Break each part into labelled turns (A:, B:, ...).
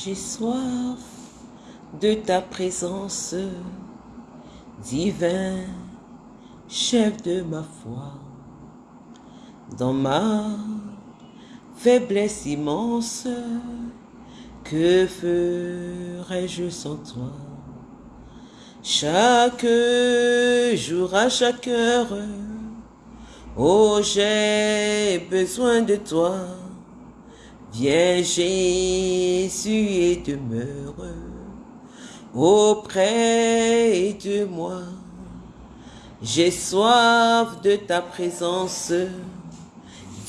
A: J'ai soif de ta présence, divin chef de ma foi. Dans ma faiblesse immense, que ferais-je sans toi? Chaque jour, à chaque heure, oh j'ai besoin de toi. Viens Jésus et demeure auprès de moi. J'ai soif de ta présence,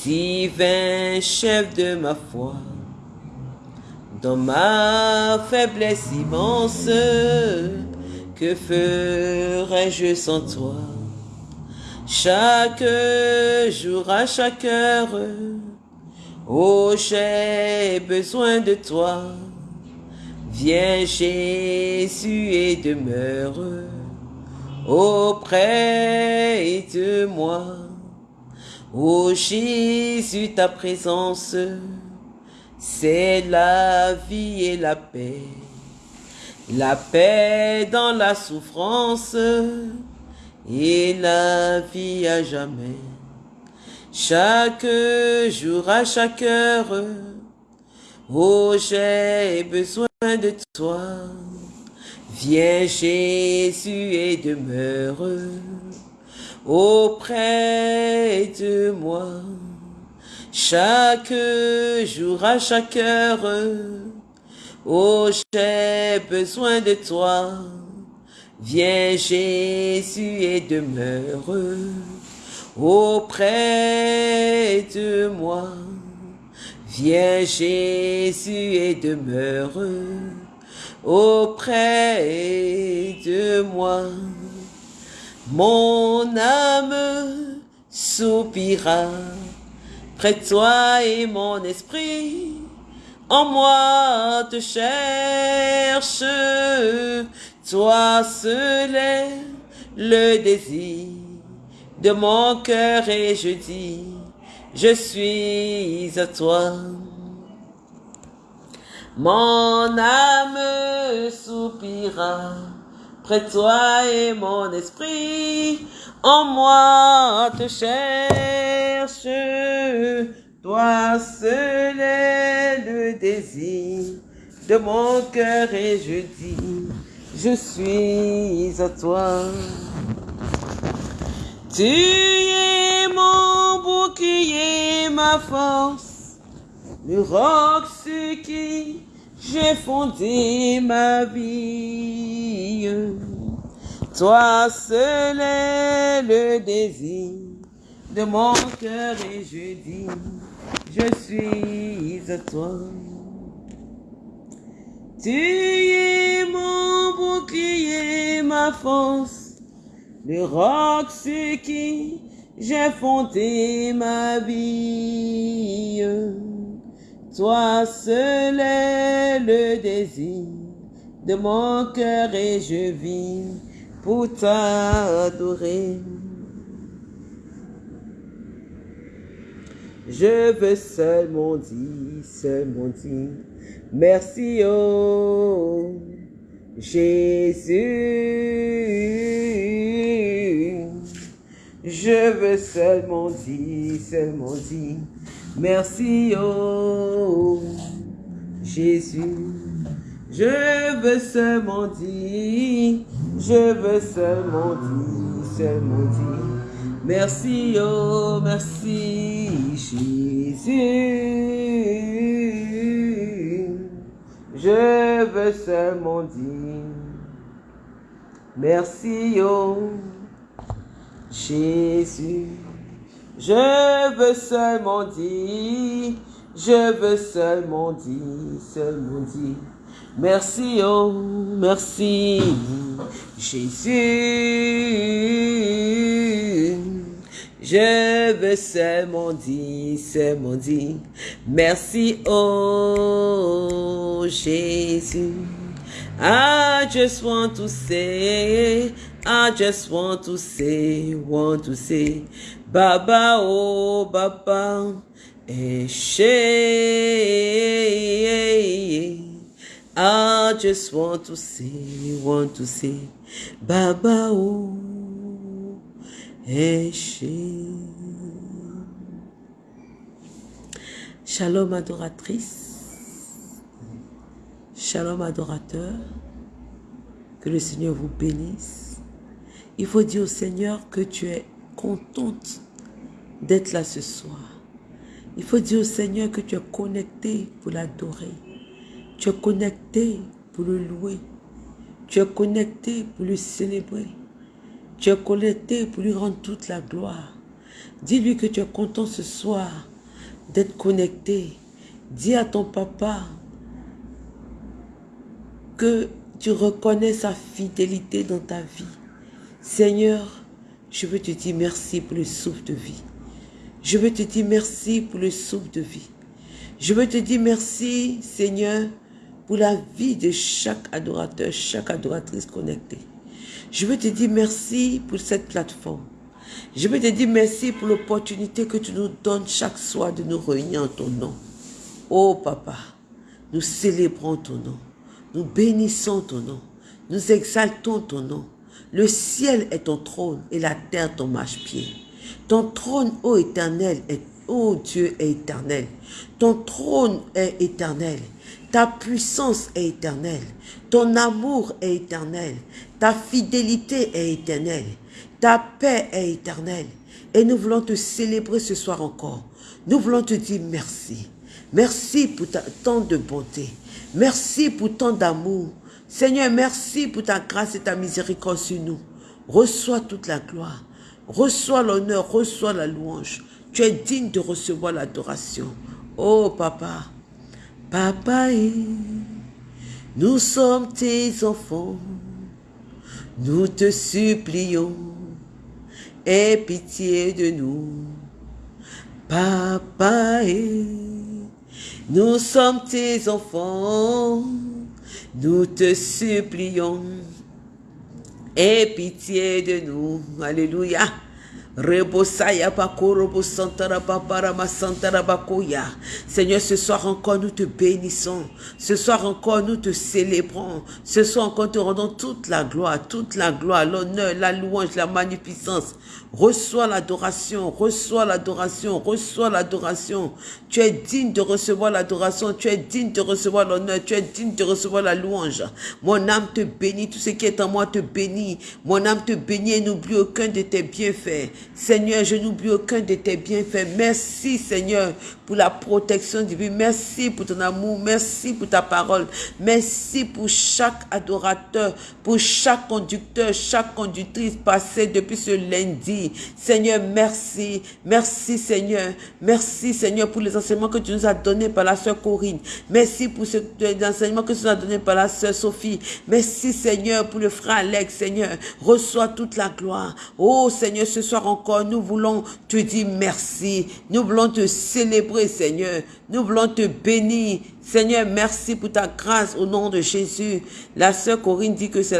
A: divin chef de ma foi. Dans ma faiblesse immense, que ferais-je sans toi? Chaque jour, à chaque heure, oh j'ai besoin de toi. Viens Jésus et demeure auprès de moi. Ô Jésus, ta présence, c'est la vie et la paix. La paix dans la souffrance et la vie à jamais. Chaque jour, à chaque heure, oh j'ai besoin de toi. Viens Jésus et demeure auprès de moi. Chaque jour, à chaque heure, oh j'ai besoin de toi. Viens Jésus et demeure auprès de moi. Viens Jésus et demeure auprès de moi. Mon âme soupira près de toi et mon esprit en moi te cherche. Toi seul est le désir de mon cœur et je dis, je suis à toi. Mon âme soupira près de toi et mon esprit en moi te cherche. Toi seul est le désir de mon cœur et je dis, je suis à toi. Tu es mon bouclier, ma force, le roc sur qui j'ai fondé ma vie. Toi seul est le désir de mon cœur et je dis, je suis à toi. Tu es mon bouclier, ma force, le roc sur qui j'ai fondé ma vie. Toi seul est le désir de mon cœur et je vis pour t'adorer. Je veux seulement dire, seulement dire, merci oh Jésus. Je veux seulement dire, seulement dire, merci oh Jésus. Je veux seulement dire, je veux seulement dire, seulement dire, merci oh, merci Jésus. Je veux seulement dire, merci oh Jésus. Je veux seulement dire, je veux seulement dire, seulement dire, merci oh, merci Jésus. Je veux seulement dire, seulement dire, merci oh Jésus. I just want to say, I just want to say, want to say, Baba oh Baba, Eshe, I just want to say, want to say, Baba oh, Eshe. Shalom adoratrice, shalom adorateur, que le Seigneur vous bénisse. Il faut dire au Seigneur que tu es contente d'être là ce soir. Il faut dire au Seigneur que tu es connecté pour l'adorer. Tu es connecté pour le louer. Tu es connecté pour le célébrer. Tu es connecté pour lui rendre toute la gloire. Dis-lui que tu es content ce soir d'être connecté. Dis à ton papa que tu reconnais sa fidélité dans ta vie. Seigneur, je veux te dire merci pour le souffle de vie. Je veux te dire merci pour le souffle de vie. Je veux te dire merci, Seigneur, pour la vie de chaque adorateur, chaque adoratrice connectée. Je veux te dire merci pour cette plateforme. Je veux te dire merci pour l'opportunité que tu nous donnes chaque soir de nous réunir en ton nom. Oh Papa, nous célébrons ton nom. Nous bénissons ton nom. Nous exaltons ton nom. Le ciel est ton trône et la terre ton marche-pied. Ton trône, ô éternel, est, ô Dieu, est éternel. Ton trône est éternel. Ta puissance est éternelle. Ton amour est éternel. Ta fidélité est éternelle. Ta paix est éternelle. Et nous voulons te célébrer ce soir encore. Nous voulons te dire merci. Merci pour tant de bonté. Merci pour tant d'amour. Seigneur, merci pour ta grâce et ta miséricorde sur nous. Reçois toute la gloire. Reçois l'honneur, reçois la louange. Tu es digne de recevoir l'adoration. Oh papa, papa, nous sommes tes enfants. Nous te supplions, aie pitié de nous. Papa, nous sommes tes enfants. Nous te supplions, aie pitié de nous. Alléluia. Seigneur, ce soir encore nous te bénissons. Ce soir encore nous te célébrons. Ce soir encore te rendons toute la gloire, toute la gloire, l'honneur, la louange, la magnificence. Reçois l'adoration, reçois l'adoration, reçois l'adoration. Tu es digne de recevoir l'adoration, tu es digne de recevoir l'honneur, tu es digne de recevoir la louange. Mon âme te bénit, tout ce qui est en moi te bénit. Mon âme te bénit et n'oublie aucun de tes bienfaits. Seigneur, je n'oublie aucun de tes bienfaits. Merci Seigneur pour la protection divine. Merci pour ton amour. Merci pour ta parole. Merci pour chaque adorateur, pour chaque conducteur, chaque conductrice passée depuis ce lundi. Seigneur, merci. Merci Seigneur. Merci Seigneur pour les enseignements que tu nous as donnés par la sœur Corinne. Merci pour les enseignements que tu nous as donnés par la sœur Sophie. Merci Seigneur pour le frère Alex. Seigneur, reçois toute la gloire. Oh Seigneur, ce soir encore, nous voulons te dire merci. Nous voulons te célébrer, Seigneur. Nous voulons te bénir. Seigneur, merci pour ta grâce au nom de Jésus. La sœur Corinne dit que c'est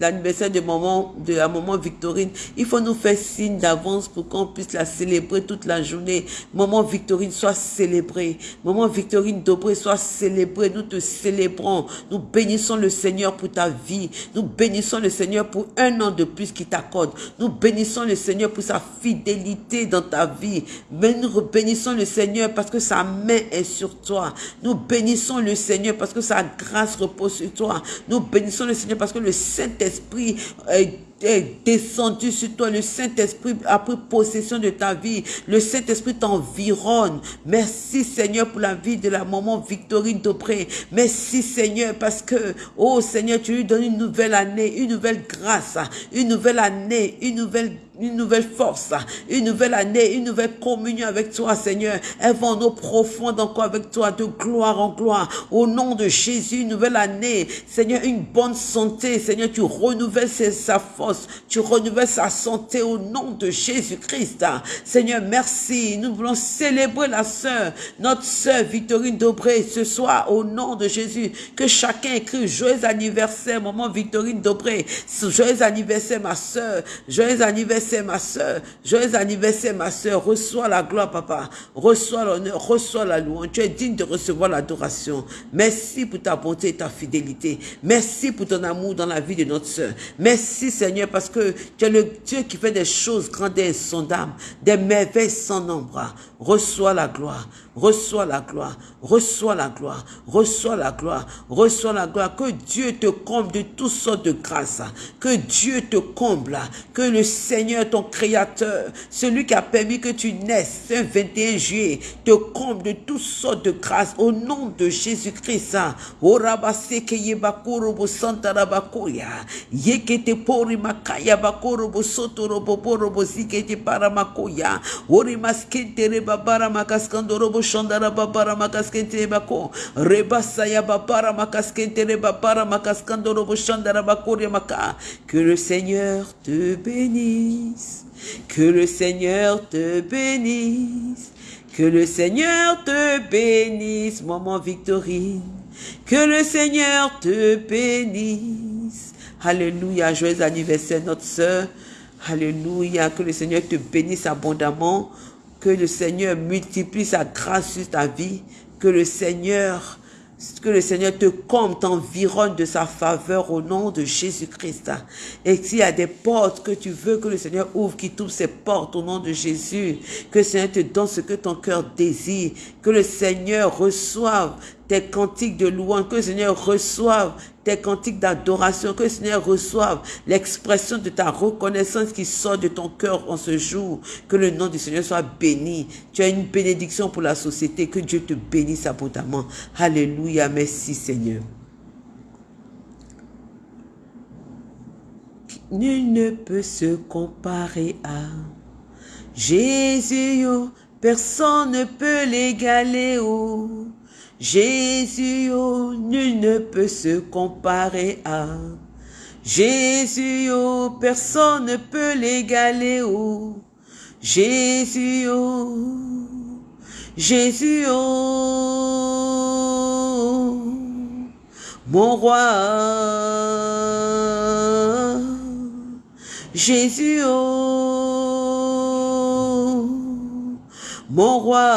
A: l'anniversaire de, moment, de la maman Victorine. Il faut nous faire signe d'avance pour qu'on puisse la célébrer toute la journée. Maman Victorine soit célébrée. Maman Victorine Dobré soit célébrée. Nous te célébrons. Nous bénissons le Seigneur pour ta vie. Nous bénissons le Seigneur pour un an de plus qu'il t'accorde. Nous bénissons le Seigneur pour sa fidélité dans ta vie. Mais nous bénissons le Seigneur parce que sa est sur toi. Nous bénissons le Seigneur parce que sa grâce repose sur toi. Nous bénissons le Seigneur parce que le Saint-Esprit est est descendu sur toi. Le Saint-Esprit a pris possession de ta vie. Le Saint-Esprit t'environne. Merci Seigneur pour la vie de la maman Victorine Dobré. Merci Seigneur parce que, oh Seigneur, tu lui donnes une nouvelle année, une nouvelle grâce, une nouvelle année, une nouvelle une nouvelle force, une nouvelle année, une nouvelle communion avec toi, Seigneur. Elle va en eau profonde encore avec toi, de gloire en gloire. Au nom de Jésus, une nouvelle année. Seigneur, une bonne santé. Seigneur, tu renouvelles sa force. Tu renouvelles sa santé au nom de Jésus-Christ. Seigneur, merci. Nous voulons célébrer la sœur, notre sœur Victorine Dobré ce soir au nom de Jésus. Que chacun écrit joyeux anniversaire, maman Victorine Dobré. Joyeux anniversaire, ma sœur. Joyeux anniversaire ma soeur. Joyeux anniversaire, ma soeur. Reçois la gloire, papa. Reçois l'honneur, reçois la louange. Tu es digne de recevoir l'adoration. Merci pour ta bonté et ta fidélité. Merci pour ton amour dans la vie de notre soeur. Merci, Seigneur, parce que tu es le Dieu qui fait des choses grandes et insondables, des merveilles sans nombre. Reçois la gloire. Reçois la gloire, reçois la gloire, reçois la gloire, reçois la gloire. Que Dieu te comble de toutes sortes de grâces. Que Dieu te comble. Que le Seigneur, ton Créateur, celui qui a permis que tu naisses ce 21 juillet, te comble de toutes sortes de grâces au nom de Jésus-Christ. Maskentere que le Seigneur te bénisse. Que le Seigneur te bénisse. Que le Seigneur te bénisse maman Victorine. Que le Seigneur te bénisse. Alléluia, joyeux anniversaire notre sœur. Alléluia, que le Seigneur te bénisse abondamment que le Seigneur multiplie sa grâce sur ta vie. Que le Seigneur, que le Seigneur te comble, t'environne de sa faveur au nom de Jésus-Christ. Et s'il y a des portes que tu veux que le Seigneur ouvre, qui t'ouvre ces portes au nom de Jésus. Que le Seigneur te donne ce que ton cœur désire. Que le Seigneur reçoive tes cantiques de louange, que le Seigneur reçoive tes cantiques d'adoration, que le Seigneur reçoive l'expression de ta reconnaissance qui sort de ton cœur en ce jour, que le nom du Seigneur soit béni. Tu as une bénédiction pour la société, que Dieu te bénisse abondamment. Alléluia, merci Seigneur. Nul ne peut se comparer à Jésus, personne ne peut l'égaler, oh. Jésus, oh, nul ne peut se comparer à Jésus, oh, personne ne peut l'égaler, oh. Jésus, oh, Jésus, oh, mon roi. Jésus, oh, mon roi.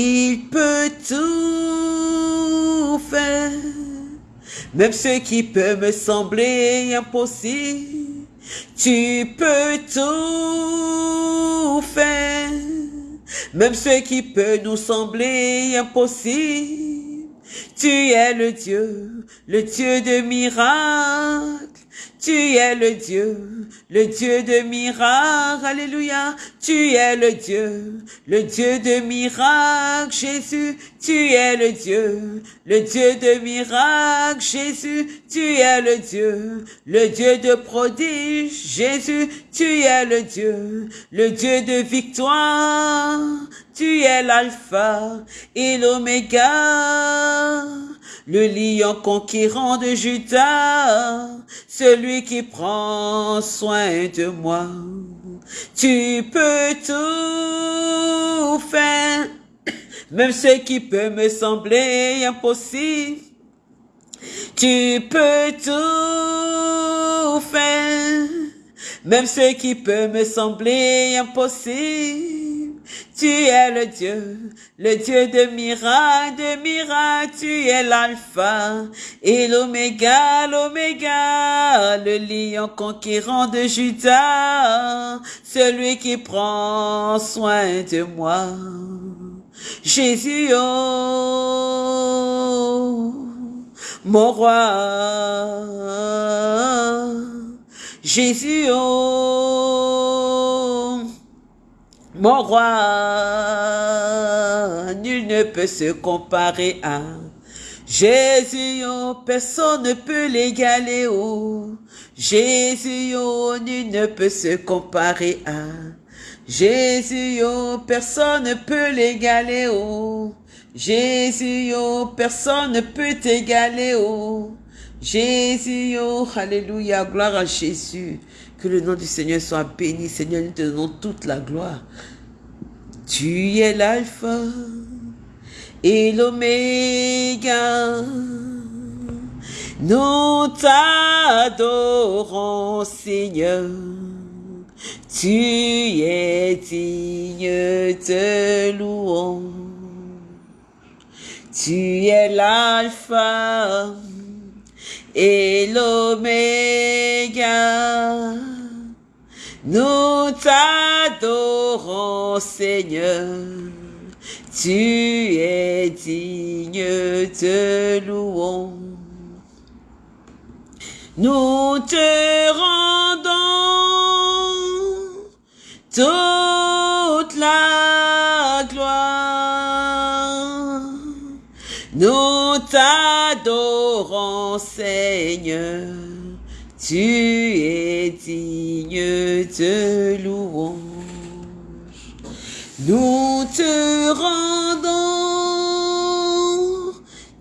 A: Il peut tout faire, même ce qui peut me sembler impossible. Tu peux tout faire, même ce qui peut nous sembler impossible. Tu es le Dieu, le Dieu de miracles. Tu es le Dieu, le Dieu de miracles. Alléluia. Tu es le Dieu, le Dieu de miracles. Jésus, tu es le Dieu, le Dieu de miracles. Jésus, tu es le Dieu, le Dieu de prodige. Jésus, tu es le Dieu, le Dieu de victoire. Tu es l'alpha et l'oméga le lion conquérant de Judas, celui qui prend soin de moi. Tu peux tout faire, même ce qui peut me sembler impossible. Tu peux tout faire, même ce qui peut me sembler impossible. Tu es le Dieu, le Dieu de miracles, de miracles, tu es l'alpha et l'oméga, l'oméga, le lion conquérant de Judas, celui qui prend soin de moi. Jésus, oh, mon roi, Jésus, oh, mon roi, nul ne peut se comparer à Jésus, oh, personne ne peut l'égaler, oh. Jésus, oh, nul ne peut se comparer à Jésus, oh, personne ne peut l'égaler, oh. Jésus, oh, personne ne peut t'égaler, oh. Jésus, oh, alléluia, gloire à Jésus. Que le nom du Seigneur soit béni. Seigneur, nous te donnons toute la gloire. Tu es l'alpha et l'oméga. Nous t'adorons, Seigneur. Tu es digne de louange. Tu es l'alpha et l'oméga. Nous t'adorons, Seigneur. Tu es digne de louange. Nous te rendons toute la gloire. Nous t'adorons, Seigneur. Tu es digne de louange. Nous te rendons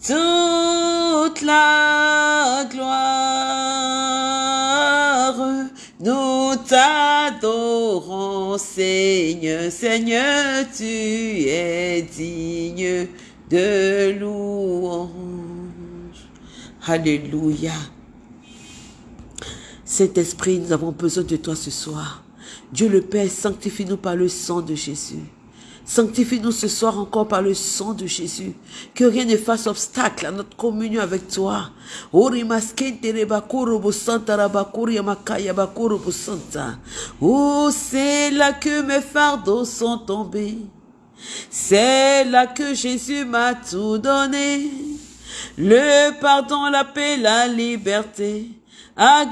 A: toute la gloire. Nous t'adorons, Seigneur. Seigneur, tu es digne de louange. Alléluia. Saint-Esprit, nous avons besoin de toi ce soir. Dieu le Père, sanctifie-nous par le sang de Jésus. Sanctifie-nous ce soir encore par le sang de Jésus. Que rien ne fasse obstacle à notre communion avec toi. Oh, c'est là que mes fardeaux sont tombés. C'est là que Jésus m'a tout donné. Le pardon, la paix, la liberté. À.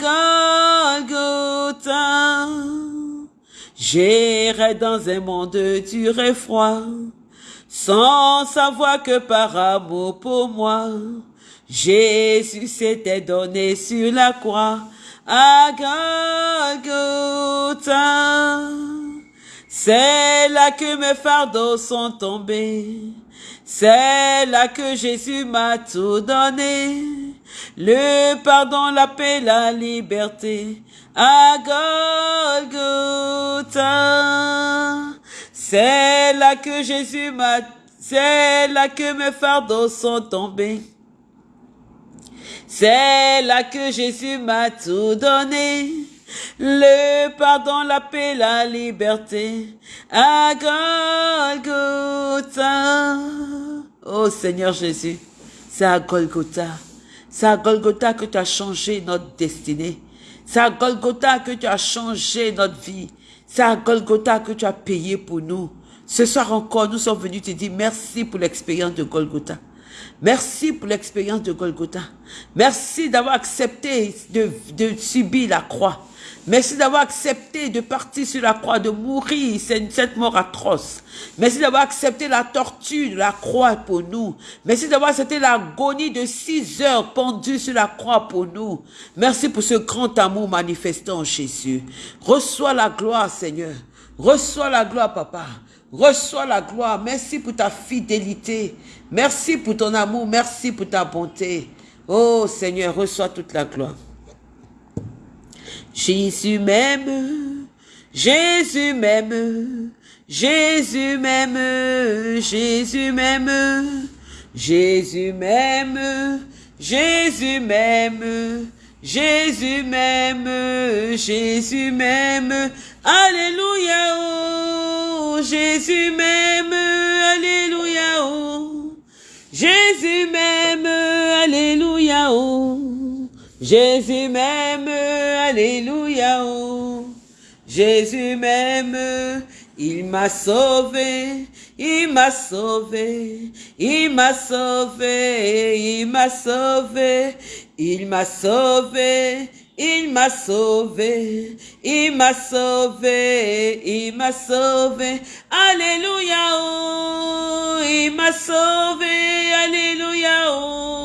A: J'irai dans un monde dur et froid, sans savoir que par amour pour moi, Jésus s'était donné sur la croix à. C'est là que mes fardeaux sont tombés. C'est là que Jésus m'a tout donné. Le pardon, la paix, la liberté à Golgotha. C'est là que Jésus m'a, c'est là que mes fardeaux sont tombés. C'est là que Jésus m'a tout donné. Le pardon, la paix, la liberté à Golgotha. Oh Seigneur Jésus, c'est à Golgotha. C'est à Golgotha que tu as changé notre destinée. C'est à Golgotha que tu as changé notre vie. C'est à Golgotha que tu as payé pour nous. Ce soir encore, nous sommes venus te dire merci pour l'expérience de Golgotha. Merci pour l'expérience de Golgotha. Merci d'avoir accepté de, de subir la croix. Merci d'avoir accepté de partir sur la croix, de mourir cette mort atroce. Merci d'avoir accepté la torture de la croix pour nous. Merci d'avoir accepté l'agonie de six heures pendue sur la croix pour nous. Merci pour ce grand amour manifesté en Jésus. Reçois la gloire, Seigneur. Reçois la gloire, Papa. Reçois la gloire. Merci pour ta fidélité. Merci pour ton amour. Merci pour ta bonté. Oh Seigneur, reçois toute la gloire. Jésus m'aime, Jésus m'aime, Jésus m'aime, Jésus m'aime, Jésus m'aime, Jésus m'aime, Jésus m'aime, Jésus m'aime, Alléluia, oh, Jésus m'aime, Alléluia, oh, Jésus m'aime, Alléluia, oh. Jésus m'aime, alléluia. Oh. Jésus m'aime, il m'a sauvé, il m'a sauvé, il m'a sauvé, il m'a sauvé, il m'a sauvé, il m'a sauvé, il m'a sauvé, il m'a sauvé, alléluia, il m'a sauvé, alléluia, oh.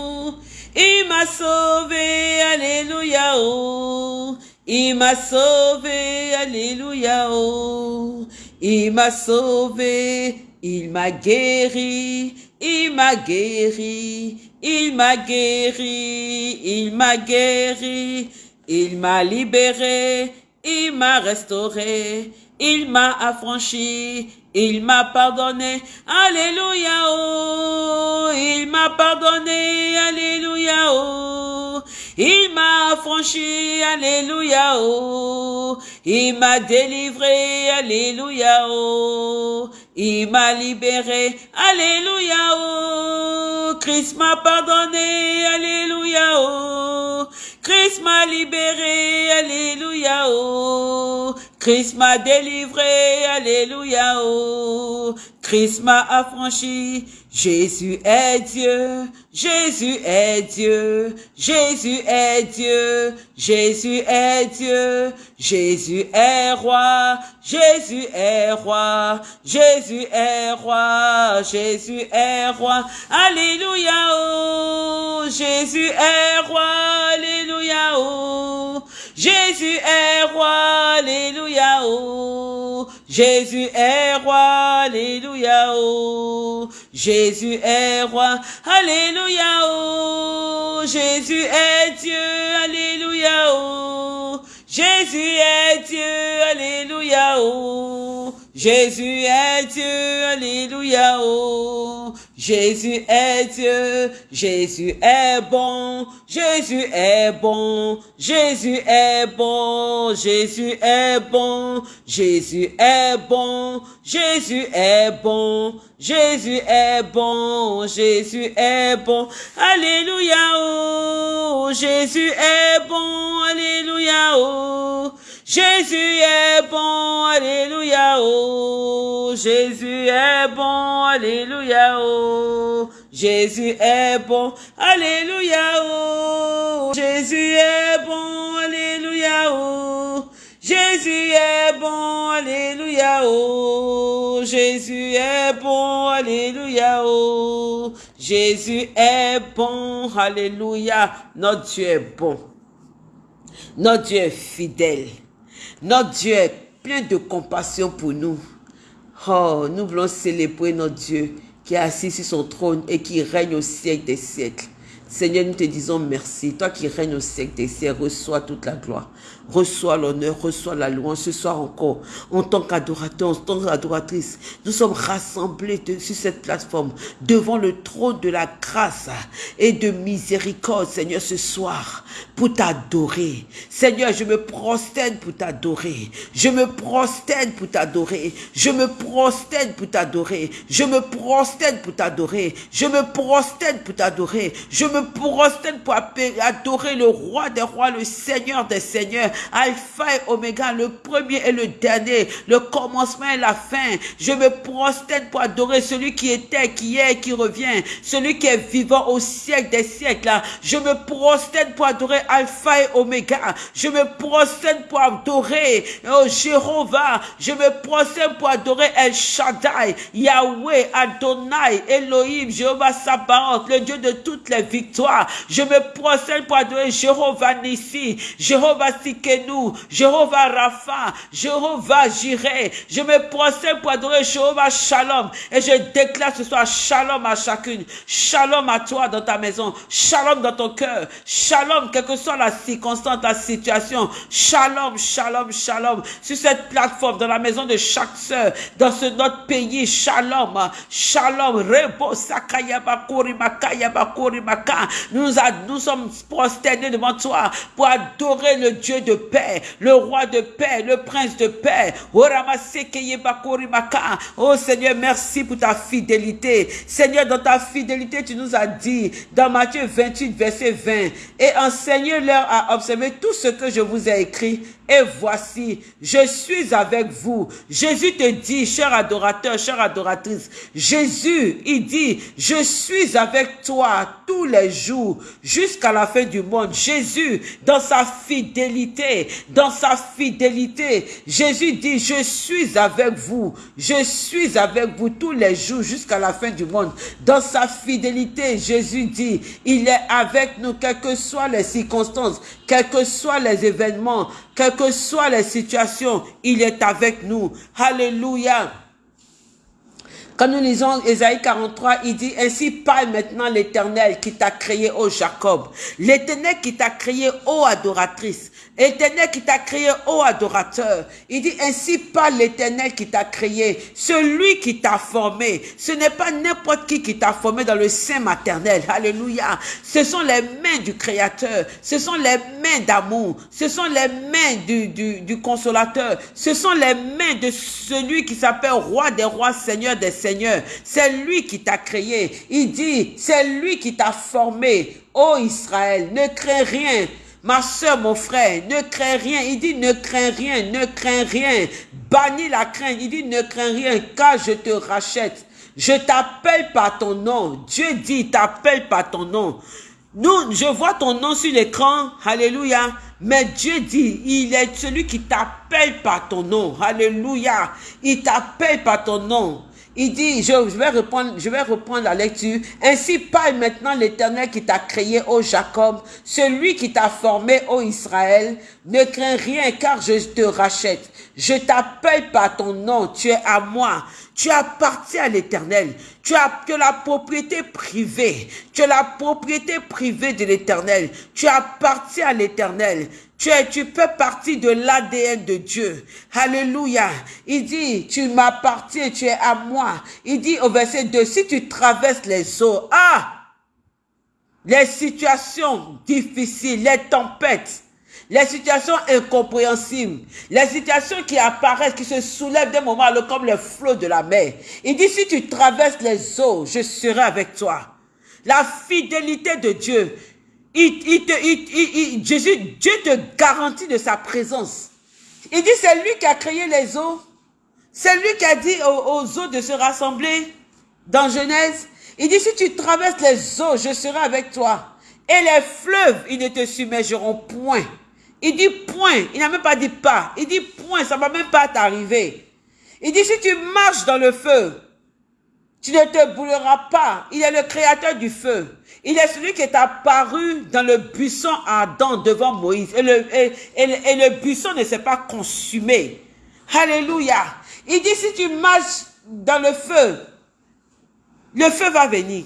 A: Il m'a sauvé, alléluia, oh. Il m'a sauvé, alléluia, oh. Il m'a sauvé, il m'a guéri, il m'a guéri, il m'a guéri, il m'a guéri, il m'a libéré, il m'a restauré, il m'a affranchi, il m'a pardonné, Alléluia, oh, il m'a pardonné, Alléluia, oh, Il m'a affranchi, Alléluia, oh. Il m'a délivré, Alléluia, oh. Il m'a libéré, Alléluia, oh. Christ m'a pardonné, Alléluia, oh. Christ m'a libéré, Alléluia, oh. Christ m'a délivré, Alléluia, oh. Christ m'a affranchi, Jésus est Dieu, Jésus est Dieu, Jésus est Dieu, Jésus est Dieu, Jésus est roi, Jésus est roi, Jésus est roi, Jésus est roi, Alléluia, oh, Jésus est roi, Alléluia, oh, Jésus est roi, Alléluia, oh, Jésus est roi, Alléluia, oh, Jésus est roi, Alléluia, oh, Jésus est Dieu, Alléluia, oh, Jésus est Dieu, Alléluia, oh, Jésus est Dieu, Alléluia, oh, Jésus est Dieu, Jésus est bon, Jésus est bon, Jésus est bon, Jésus est bon, Jésus est bon, Jésus est bon, Jésus est bon, Jésus est bon, Alléluia, oh, Jésus est bon, Alléluia, oh, Jésus est bon, Alléluia, oh, Jésus est bon, Alléluia, oh, Jésus est bon, Alléluia, oh, Jésus est bon, Alléluia, oh, Jésus est bon, Alléluia, oh, Jésus est bon, Alléluia, oh, Jésus est bon, Alléluia, notre Dieu est bon, notre Dieu est fidèle. Notre Dieu est plein de compassion pour nous. Oh, nous voulons célébrer notre Dieu qui est assis sur son trône et qui règne au siècle des siècles. Seigneur, nous te disons merci. Toi qui règnes au siècle des siècles, reçois toute la gloire. Reçois l'honneur, reçois la louange ce soir encore. En tant qu'adorateur, en tant qu'adoratrice, nous sommes rassemblés sur cette plateforme devant le trône de la grâce et de miséricorde, Seigneur, ce soir, pour t'adorer. Seigneur, je me prosterne pour t'adorer. Je me prosterne pour t'adorer. Je me prosterne pour t'adorer. Je me prosterne pour t'adorer. Je me prosterne pour t'adorer. Je me prosterne pour adorer le roi des rois, le Seigneur des seigneurs. Alpha et Oméga, le premier et le dernier, le commencement et la fin. Je me prosterne pour adorer celui qui était, qui est, qui revient, celui qui est vivant au siècle des siècles. Je me prosterne pour adorer Alpha et Oméga. Je me prosterne pour adorer oh, Jéhovah. Je me prosterne pour adorer El Shaddai, Yahweh, Adonai, Elohim, Jéhovah Sabaoth, le Dieu de toutes les victoires. Je me prosterne pour adorer Jéhovah Nissi, Jéhovah nous, Jéhovah Rapha, Jéhovah Jireh. Je me prosterne pour adorer Jéhovah Shalom. Et je déclare ce soir Shalom à chacune. Shalom à toi dans ta maison. Shalom dans ton cœur. Shalom, quelle que soit la circonstance, la situation. Shalom, shalom, shalom. Sur cette plateforme, dans la maison de chaque sœur, dans ce notre pays. Shalom, shalom. Rebo Nous, nous sommes prosternés devant toi pour adorer le Dieu de paix, le roi de paix, le prince de paix. Oh Seigneur, merci pour ta fidélité. Seigneur, dans ta fidélité, tu nous as dit, dans Matthieu 28, verset 20, et enseignez-leur à observer tout ce que je vous ai écrit et voici, je suis avec vous. Jésus te dit, cher adorateur, chère adoratrice, Jésus, il dit, je suis avec toi tous les jours jusqu'à la fin du monde. Jésus, dans sa fidélité, dans sa fidélité, Jésus dit, je suis avec vous. Je suis avec vous tous les jours jusqu'à la fin du monde. Dans sa fidélité, Jésus dit, il est avec nous, quelles que soient les circonstances, quels que soient les événements, quelles que soient les situations, il est avec nous. Alléluia. Quand nous lisons Ésaïe 43, il dit, ainsi parle maintenant l'éternel qui t'a créé, ô Jacob. L'éternel qui t'a créé, ô adoratrice. L'éternel qui t'a créé, ô adorateur. Il dit, ainsi parle l'éternel qui t'a créé. Celui qui t'a formé. Ce n'est pas n'importe qui qui t'a formé dans le sein maternel. Alléluia. Ce sont les mains du Créateur. Ce sont les mains d'amour. Ce sont les mains du, du, du consolateur. Ce sont les mains de celui qui s'appelle roi des rois, seigneur des seigneurs Seigneur. C'est lui qui t'a créé. Il dit, c'est lui qui t'a formé. Ô Israël, ne crains rien. Ma soeur, mon frère, ne crains rien. Il dit, ne crains rien, ne crains rien. Bannis la crainte. Il dit, ne crains rien, car je te rachète. Je t'appelle par ton nom. Dieu dit, t'appelle par ton nom. Nous, je vois ton nom sur l'écran. Alléluia. Mais Dieu dit, il est celui qui t'appelle par ton nom. Alléluia. Il t'appelle par ton nom. Il dit, je, vais reprendre, je la lecture. Ainsi parle maintenant l'Éternel qui t'a créé, ô Jacob, celui qui t'a formé, ô Israël. Ne crains rien, car je te rachète. Je t'appelle par ton nom, tu es à moi. Tu appartiens à l'Éternel. Tu as que la propriété privée. Tu as la propriété privée de l'Éternel. Tu appartiens à l'Éternel. Tu, es, tu fais partie de l'ADN de Dieu. Alléluia. Il dit, tu m'appartiens, tu es à moi. Il dit au verset 2, si tu traverses les eaux, ah, les situations difficiles, les tempêtes, les situations incompréhensibles, les situations qui apparaissent, qui se soulèvent d'un moment à comme les flots de la mer. Il dit, si tu traverses les eaux, je serai avec toi. La fidélité de Dieu, il, te, il, Jésus, Dieu te garantit de sa présence. Il dit, c'est lui qui a créé les eaux. C'est lui qui a dit aux, eaux de se rassembler dans Genèse. Il dit, si tu traverses les eaux, je serai avec toi. Et les fleuves, ils ne te submergeront point. Il dit point, il n'a même pas dit pas. Il dit point, ça ne va même pas t'arriver. Il dit, si tu marches dans le feu, tu ne te brûleras pas. Il est le créateur du feu. Il est celui qui est apparu dans le buisson ardent devant Moïse. Et le, et, le buisson ne s'est pas consumé. Alléluia. Il dit, si tu marches dans le feu, le feu va venir.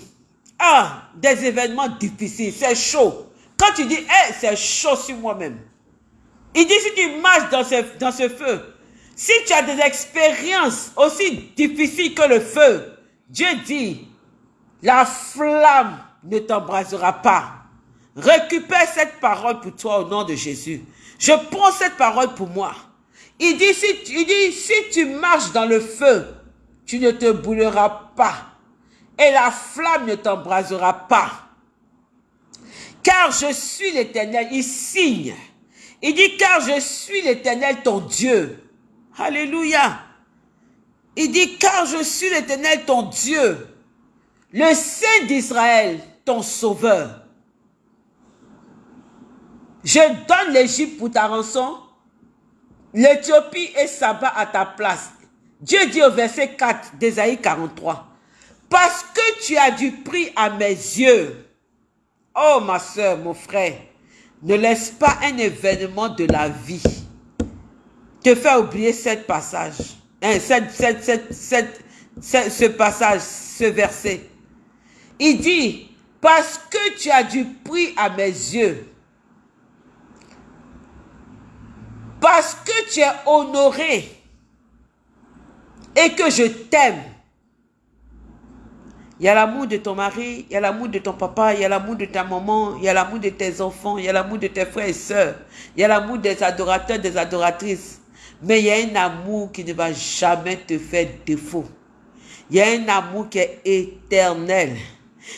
A: Ah, des événements difficiles, c'est chaud. Quand tu dis, hey, c'est chaud sur moi-même. Il dit, si tu marches dans ce, dans ce feu, si tu as des expériences aussi difficiles que le feu, Dieu dit, la flamme ne t'embrasera pas. Récupère cette parole pour toi au nom de Jésus. Je prends cette parole pour moi. Il dit, si, tu marches dans le feu, tu ne te brûleras pas. Et la flamme ne t'embrasera pas. Car je suis l'éternel. Il signe. Il dit, car je suis l'éternel ton Dieu. Alléluia. Il dit, car je suis l'éternel ton Dieu, le Saint d'Israël, ton sauveur. Je donne l'Égypte pour ta rançon, l'Éthiopie et Saba à ta place. Dieu dit au verset 4 d'Ésaïe 43, parce que tu as du prix à mes yeux. Oh ma soeur, mon frère, ne laisse pas un événement de la vie te faire oublier ce passage. Hein, ce passage, ce verset. Il dit, parce que tu as du prix à mes yeux, parce que tu es honoré et que je t'aime. Il y a l'amour de ton mari, il y a l'amour de ton papa, il y a l'amour de ta maman, il y a l'amour de tes enfants, il y a l'amour de tes frères et sœurs, il y a l'amour des adorateurs, des adoratrices. Mais il y a un amour qui ne va jamais te faire défaut. Il y a un amour qui est éternel.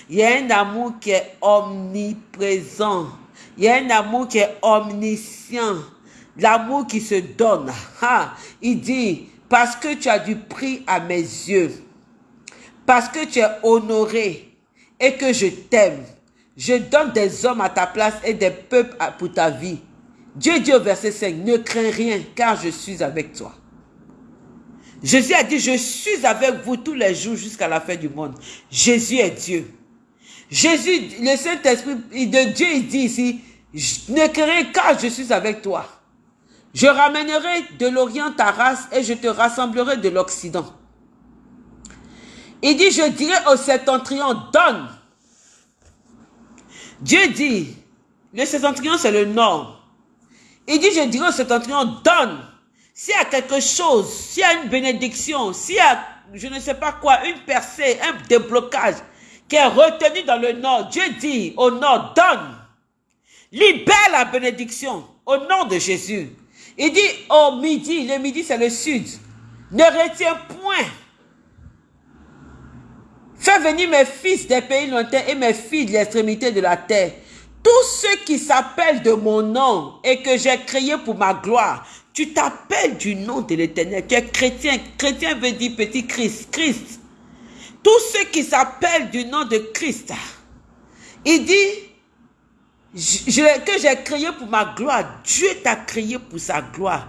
A: Il y a un amour qui est omniprésent. Il y a un amour qui est omniscient. L'amour qui se donne. il dit, parce que tu as du prix à mes yeux, parce que tu es honoré et que je t'aime, je donne des hommes à ta place et des peuples pour ta vie. Dieu dit au verset 5, ne crains rien car je suis avec toi. Jésus a dit, je suis avec vous tous les jours jusqu'à la fin du monde. Jésus est Dieu. Jésus, le Saint-Esprit de Dieu, il dit ici, ne crains rien car je suis avec toi. Je ramènerai de l'Orient ta race et je te rassemblerai de l'Occident. Il dit, je dirai au septentrion, donne. Dieu dit, le septentrion c'est le nord. Il dit, je dirai au septentrion, donne. S'il y a quelque chose, s'il y a une bénédiction, s'il y a, je ne sais pas quoi, une percée, un déblocage qui est retenu dans le nord, Dieu dit au nord, donne. Libère la bénédiction au nom de Jésus. Il dit au midi, le midi c'est le sud. Ne retiens point. Fais venir mes fils des pays lointains et mes filles de l'extrémité de la terre. Tous ceux qui s'appellent de mon nom et que j'ai créé pour ma gloire, tu t'appelles du nom de l'éternel. Tu es chrétien. Chrétien veut dire petit Christ. Christ. Tous ceux qui s'appellent du nom de Christ. Il dit que j'ai créé pour ma gloire. Dieu t'a créé pour sa gloire.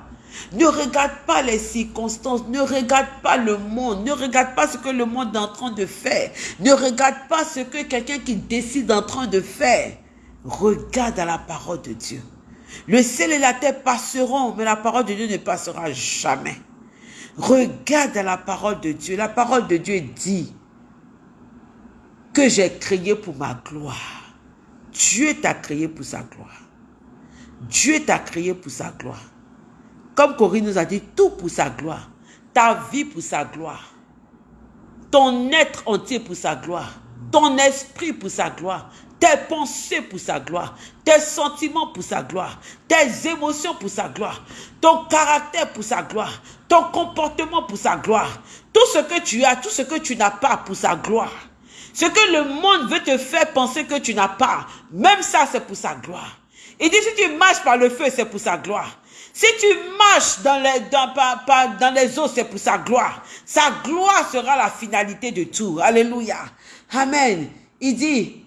A: Ne regarde pas les circonstances, ne regarde pas le monde, ne regarde pas ce que le monde est en train de faire, ne regarde pas ce que quelqu'un qui décide en train de faire. Regarde à la parole de Dieu. Le ciel et la terre passeront, mais la parole de Dieu ne passera jamais. Regarde la parole de Dieu. La parole de Dieu dit que j'ai créé pour ma gloire. Dieu t'a créé pour sa gloire. Dieu t'a créé pour sa gloire. Comme Corinne nous a dit, tout pour sa gloire. Ta vie pour sa gloire. Ton être entier pour sa gloire. Ton esprit pour sa gloire tes pensées pour sa gloire, tes sentiments pour sa gloire, tes émotions pour sa gloire, ton caractère pour sa gloire, ton comportement pour sa gloire, tout ce que tu as, tout ce que tu n'as pas pour sa gloire. Ce que le monde veut te faire penser que tu n'as pas, même ça c'est pour sa gloire. Il dit si tu marches par le feu, c'est pour sa gloire. Si tu marches dans les, dans, dans les eaux, c'est pour sa gloire. Sa gloire sera la finalité de tout. Alléluia. Amen. Il dit,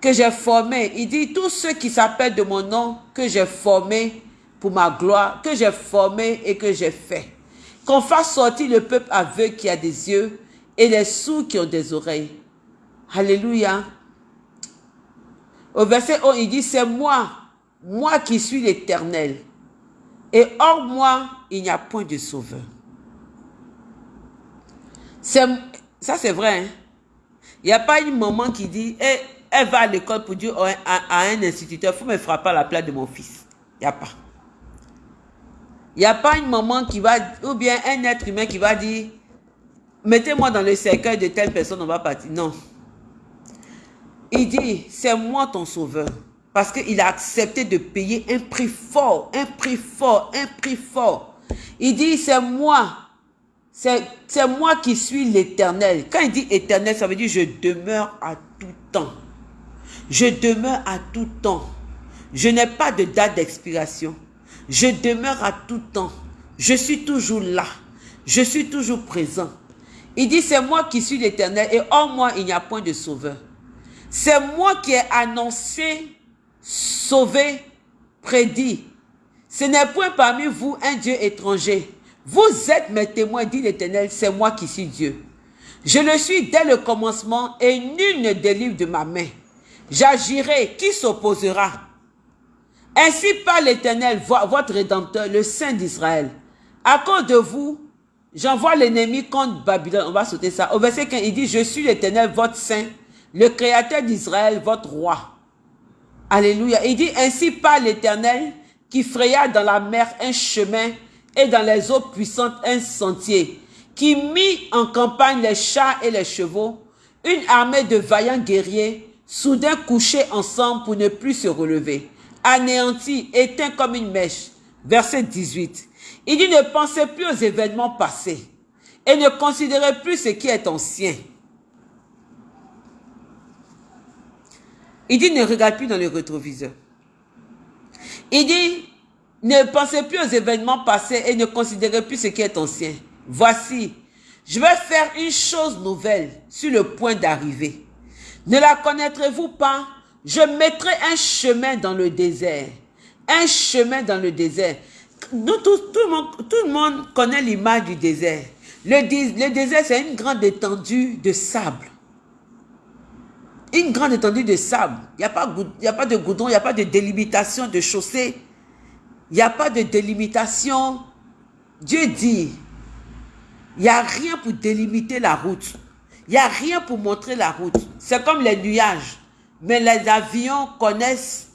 A: que j'ai formé. Il dit, tous ceux qui s'appellent de mon nom, que j'ai formé pour ma gloire, que j'ai formé et que j'ai fait. Qu'on fasse sortir le peuple aveugle qui a des yeux et les sourds qui ont des oreilles. Alléluia. Au verset 1, il dit, c'est moi, moi qui suis l'éternel. Et hors moi, il n'y a point de sauveur. Ça, c'est vrai. Hein? Il n'y a pas une maman qui dit, eh, elle va à l'école pour dire à, un instituteur, il faut me frapper à la place de mon fils. Il n'y a pas. Il n'y a pas une maman qui va, ou bien un être humain qui va dire, mettez-moi dans le cercueil de telle personne, on va partir. Non. Il dit, c'est moi ton sauveur. Parce qu'il a accepté de payer un prix fort, un prix fort, un prix fort. Il dit, c'est moi. C'est moi qui suis l'éternel. Quand il dit éternel, ça veut dire je demeure à tout temps. Je demeure à tout temps. Je n'ai pas de date d'expiration. Je demeure à tout temps. Je suis toujours là. Je suis toujours présent. Il dit, c'est moi qui suis l'éternel et en moi, il n'y a point de sauveur. C'est moi qui ai annoncé, sauvé, prédit. Ce n'est point parmi vous un Dieu étranger. Vous êtes mes témoins, dit l'Éternel, c'est moi qui suis Dieu. Je le suis dès le commencement et nul ne délivre de ma main. J'agirai, qui s'opposera? Ainsi par l'Éternel, votre Rédempteur, le Saint d'Israël. À cause de vous, j'envoie l'ennemi contre Babylone. On va sauter ça. Au verset 15, il dit, je suis l'Éternel, votre Saint, le Créateur d'Israël, votre Roi. Alléluia. Il dit, ainsi par l'Éternel, qui fraya dans la mer un chemin et dans les eaux puissantes un sentier, qui mit en campagne les chats et les chevaux, une armée de vaillants guerriers, soudain couchés ensemble pour ne plus se relever, anéantis, éteints comme une mèche. Verset 18. Il dit, ne pensez plus aux événements passés et ne considérez plus ce qui est ancien. Il dit, ne regarde plus dans le rétroviseur. Il dit, ne pensez plus aux événements passés et ne considérez plus ce qui est ancien. Voici, je vais faire une chose nouvelle sur le point d'arriver. Ne la connaîtrez-vous pas? Je mettrai un chemin dans le désert. Un chemin dans le désert. Nous, tout, le monde, tout le monde connaît l'image du désert. Le, désert, c'est une grande étendue de sable. Une grande étendue de sable. Il n'y a, pas, a pas de goudron, il n'y a pas de délimitation de chaussée. Il n'y a pas de délimitation. Dieu dit, il n'y a rien pour délimiter la route. Il n'y a rien pour montrer la route. C'est comme les nuages. Mais les avions connaissent,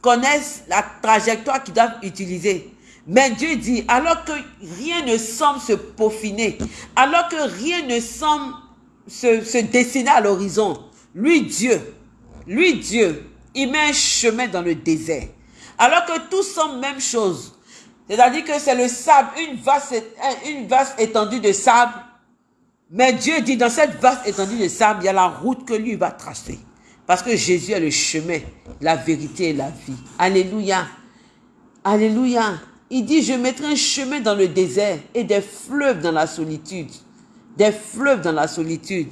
A: connaissent la trajectoire qu'ils doivent utiliser. Mais Dieu dit, alors que rien ne semble se peaufiner, alors que rien ne semble se, se dessiner à l'horizon, lui Dieu, lui Dieu, il met un chemin dans le désert. Alors que tout semble même chose. C'est-à-dire que c'est le sable, une vaste, une vaste étendue de sable. Mais Dieu dit, dans cette vaste étendue de sable, il y a la route que lui va tracer. Parce que Jésus est le chemin, la vérité et la vie. Alléluia. Alléluia. Il dit, je mettrai un chemin dans le désert et des fleuves dans la solitude. Des fleuves dans la solitude.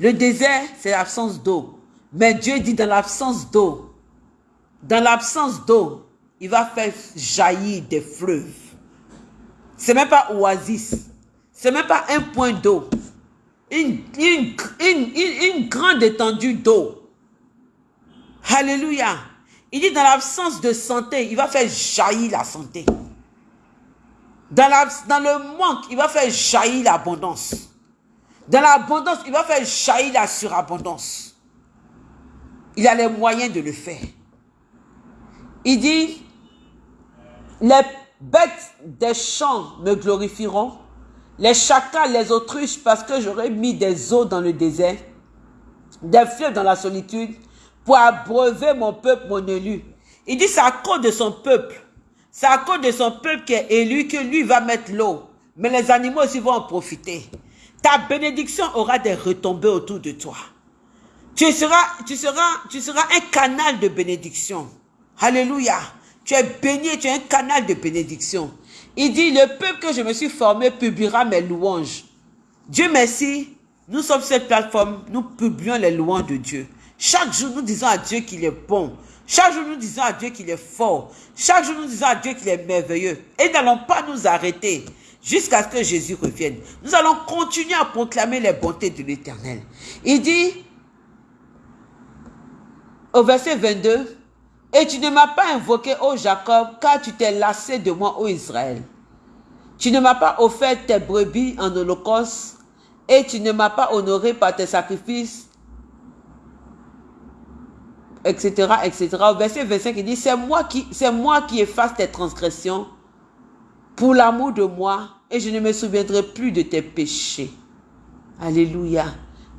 A: Le désert, c'est l'absence d'eau. Mais Dieu dit, dans l'absence d'eau, dans l'absence d'eau, il va faire jaillir des fleuves. C'est même pas oasis. C'est même pas un point d'eau. Une, grande étendue d'eau. Alléluia. Il dit dans l'absence de santé, il va faire jaillir la santé. Dans, la, dans le manque, il va faire jaillir l'abondance. Dans l'abondance, il va faire jaillir la surabondance. Il a les moyens de le faire. Il dit, les bêtes des champs me glorifieront, les chacals, les autruches, parce que j'aurai mis des eaux dans le désert, des fleuves dans la solitude, pour abreuver mon peuple, mon élu. Il dit, c'est à cause de son peuple. C'est à cause de son peuple qui est élu que lui va mettre l'eau. Mais les animaux aussi vont en profiter. Ta bénédiction aura des retombées autour de toi. Tu seras, tu seras, tu seras un canal de bénédiction. Alléluia. Tu es béni, tu es un canal de bénédiction. Il dit, le peuple que je me suis formé publiera mes louanges. Dieu merci, nous sommes cette plateforme, nous publions les louanges de Dieu. Chaque jour, nous disons à Dieu qu'il est bon. Chaque jour, nous disons à Dieu qu'il est fort. Chaque jour, nous disons à Dieu qu'il est merveilleux. Et n'allons pas nous arrêter jusqu'à ce que Jésus revienne. Nous allons continuer à proclamer les bontés de l'Éternel. Il dit, au verset 22, et tu ne m'as pas invoqué, ô Jacob, car tu t'es lassé de moi, ô Israël. Tu ne m'as pas offert tes brebis en holocauste, et tu ne m'as pas honoré par tes sacrifices, etc., etc. Au verset 25, il dit, c'est moi qui, c'est moi qui efface tes transgressions pour l'amour de moi, et je ne me souviendrai plus de tes péchés. Alléluia.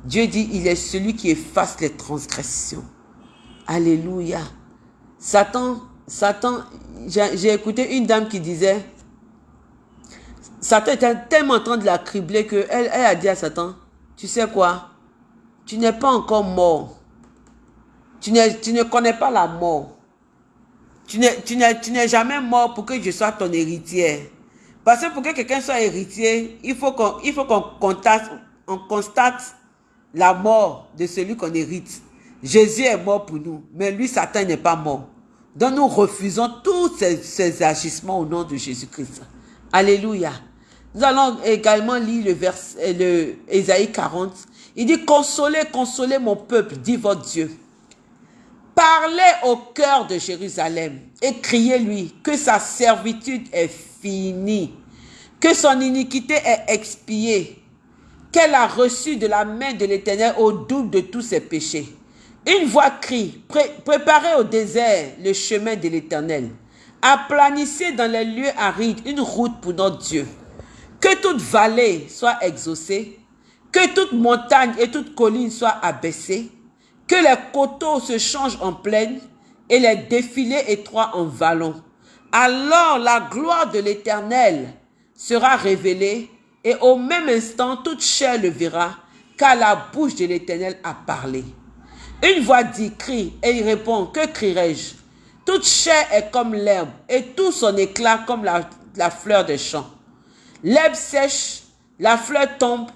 A: Dieu dit, il est celui qui efface les transgressions. Alléluia. Satan, Satan, j'ai écouté une dame qui disait, Satan était tellement en train de la cribler qu'elle elle a dit à Satan, tu sais quoi, tu n'es pas encore mort. Tu, tu ne connais pas la mort. Tu n'es jamais mort pour que je sois ton héritier. Parce que pour que quelqu'un soit héritier, il faut qu'on constate, on constate la mort de celui qu'on hérite. Jésus est mort pour nous, mais lui, Satan n'est pas mort. Donc nous refusons tous ces, agissements au nom de Jésus-Christ. Alléluia. Nous allons également lire le verset, le Ésaïe 40. Il dit, consolez, consolez mon peuple, dit votre Dieu. Parlez au cœur de Jérusalem et criez-lui que sa servitude est finie, que son iniquité est expiée, qu'elle a reçu de la main de l'Éternel au double de tous ses péchés. Une voix crie, préparez au désert le chemin de l'Éternel. Aplanissez dans les lieux arides une route pour notre Dieu. Que toute vallée soit exaucée, que toute montagne et toute colline soient abaissées, que les coteaux se changent en plaine et les défilés étroits en vallons. Alors la gloire de l'Éternel sera révélée et au même instant toute chair le verra, car la bouche de l'Éternel a parlé. Une voix dit, crie, et il répond, que crierai-je? Toute chair est comme l'herbe, et tout son éclat comme la, fleur des champs. L'herbe sèche, la fleur tombe.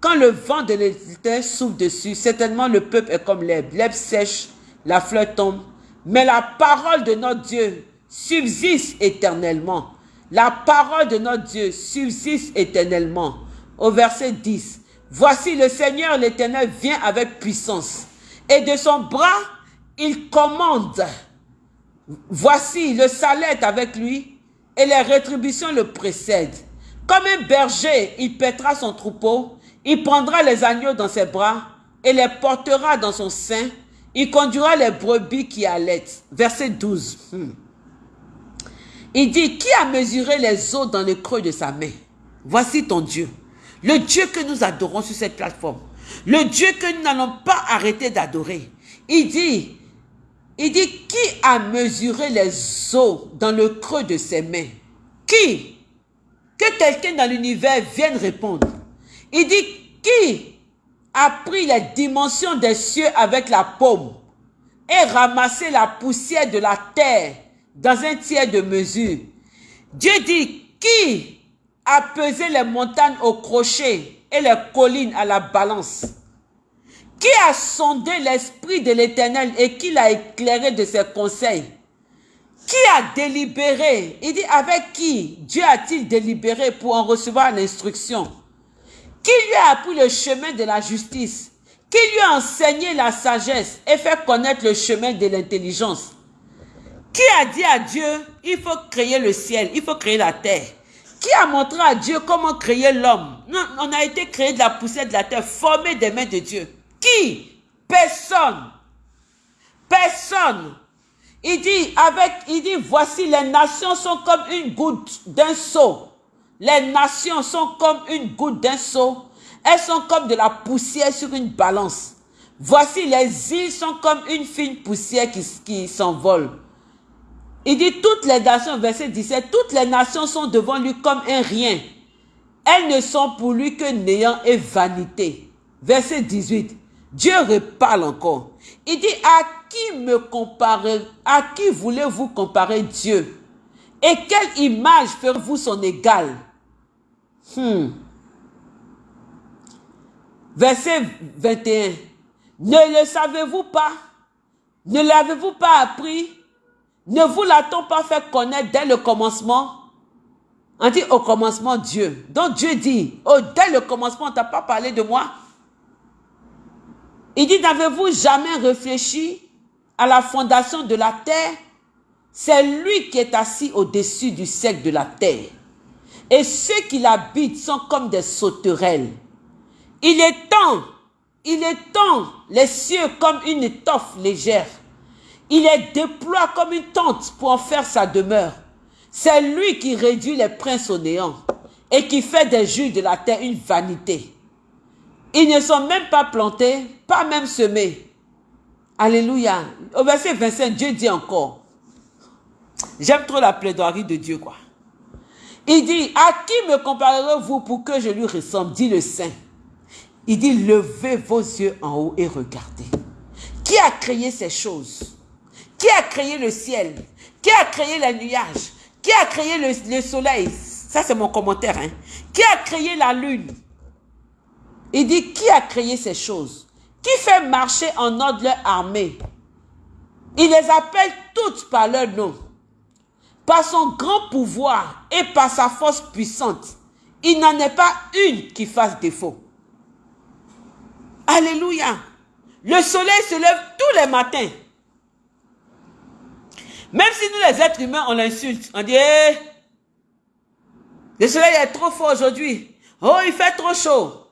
A: Quand le vent de l'éternel souffle dessus, certainement le peuple est comme l'herbe. L'herbe sèche, la fleur tombe. Mais la parole de notre Dieu subsiste éternellement. La parole de notre Dieu subsiste éternellement. Au verset 10. Voici le Seigneur l'éternel vient avec puissance et de son bras, il commande. Voici, le salaire est avec lui et les rétributions le précèdent. Comme un berger, il pètera son troupeau, Il prendra les agneaux dans ses bras et les portera dans son sein. Il conduira les brebis qui allaitent. Verset 12. Hmm. Il dit, qui a mesuré les eaux dans le creux de sa main? Voici ton Dieu. Le Dieu que nous adorons sur cette plateforme. Le Dieu que nous n'allons pas arrêter d'adorer. Il dit, il dit, qui a mesuré les eaux dans le creux de ses mains? Qui? Que quelqu'un dans l'univers vienne répondre. Il dit, qui a pris les dimensions des cieux avec la paume et ramassé la poussière de la terre dans un tiers de mesure? Dieu dit, qui a pesé les montagnes au crochet et les collines à la balance. Qui a sondé l'esprit de l'Éternel et qui l'a éclairé de ses conseils? Qui a délibéré? Il dit, avec qui Dieu a-t-il délibéré pour en recevoir l'instruction? Qui lui a appris le chemin de la justice? Qui lui a enseigné la sagesse et fait connaître le chemin de l'intelligence? Qui a dit à Dieu, il faut créer le ciel, il faut créer la terre? Qui a montré à Dieu comment créer l'homme? On a été créé de la poussière de la terre, formé des mains de Dieu. Qui? Personne. Personne. Il dit, avec, il dit, voici les nations sont comme une goutte d'un seau. Les nations sont comme une goutte d'un seau. Elles sont comme de la poussière sur une balance. Voici les îles sont comme une fine poussière qui, qui s'envole. Il dit toutes les nations, verset 17, toutes les nations sont devant lui comme un rien. Elles ne sont pour lui que néant et vanité. Verset 18. Dieu reparle encore. Il dit, à qui me comparer, à qui voulez-vous comparer Dieu? Et quelle image ferez-vous son égal? Hmm. Verset 21. Ne le savez-vous pas? Ne l'avez-vous pas appris? Ne vous l'a-t-on pas fait connaître dès le commencement? On dit au commencement Dieu. Donc Dieu dit, oh, dès le commencement, on t'a pas parlé de moi? Il dit, n'avez-vous jamais réfléchi à la fondation de la terre? C'est lui qui est assis au-dessus du cercle de la terre. Et ceux qui l'habitent sont comme des sauterelles. Il temps, il temps les cieux comme une étoffe légère. Il les déploie comme une tente pour en faire sa demeure. C'est lui qui réduit les princes au néant et qui fait des juges de la terre une vanité. Ils ne sont même pas plantés, pas même semés. Alléluia. Au verset 25, Dieu dit encore. J'aime trop la plaidoirie de Dieu, quoi. Il dit, à qui me comparerez-vous pour que je lui ressemble? Dit le Saint. Il dit, levez vos yeux en haut et regardez. Qui a créé ces choses? Qui a créé le ciel? Qui a créé les nuages Qui a créé le, le soleil? Ça, c'est mon commentaire. Hein? Qui a créé la lune? Il dit, qui a créé ces choses? Qui fait marcher en ordre leur armée? Il les appelle toutes par leur nom. Par son grand pouvoir et par sa force puissante, il n'en est pas une qui fasse défaut. Alléluia. Le soleil se lève tous les matins. Même si nous les êtres humains, on l'insulte. On dit, eh, le soleil est trop fort aujourd'hui. Oh, il fait trop chaud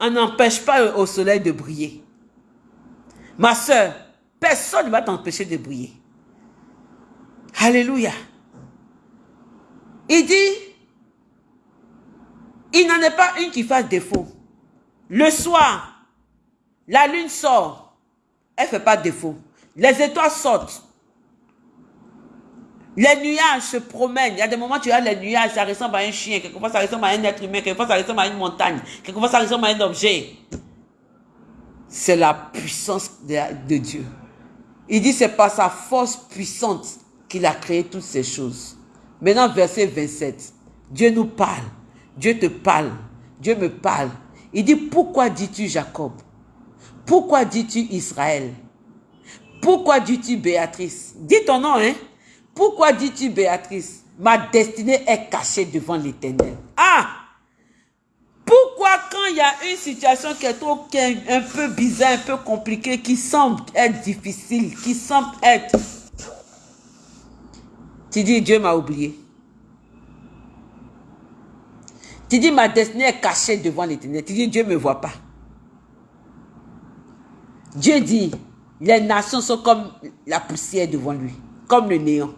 A: on n'empêche pas au soleil de briller. Ma soeur, personne ne va t'empêcher de briller. Alléluia. Il dit, il n'en est pas une qui fasse défaut. Le soir, la lune sort, elle ne fait pas défaut. Les étoiles sortent, les nuages se promènent. Il y a des moments où tu as les nuages, ça ressemble à un chien. Quelquefois, ça ressemble à un être humain. Quelquefois, ça ressemble à une montagne. Quelquefois, ça ressemble à un objet. C'est la puissance de, Dieu. Il dit, c'est par sa force puissante qu'il a créé toutes ces choses. Maintenant, verset 27. Dieu nous parle. Dieu te parle. Dieu me parle. Il dit, pourquoi dis-tu Jacob? Pourquoi dis-tu Israël? Pourquoi dis-tu Béatrice? Dis ton nom, hein pourquoi dis-tu, Béatrice, ma destinée est cachée devant l'éternel? Ah Pourquoi quand il y a une situation qui est un peu bizarre, un peu compliquée, qui semble être difficile, qui semble être... Tu dis, Dieu m'a oublié. Tu dis, ma destinée est cachée devant l'éternel. Tu dis, Dieu ne me voit pas. Dieu dit, les nations sont comme la poussière devant lui, comme le néant.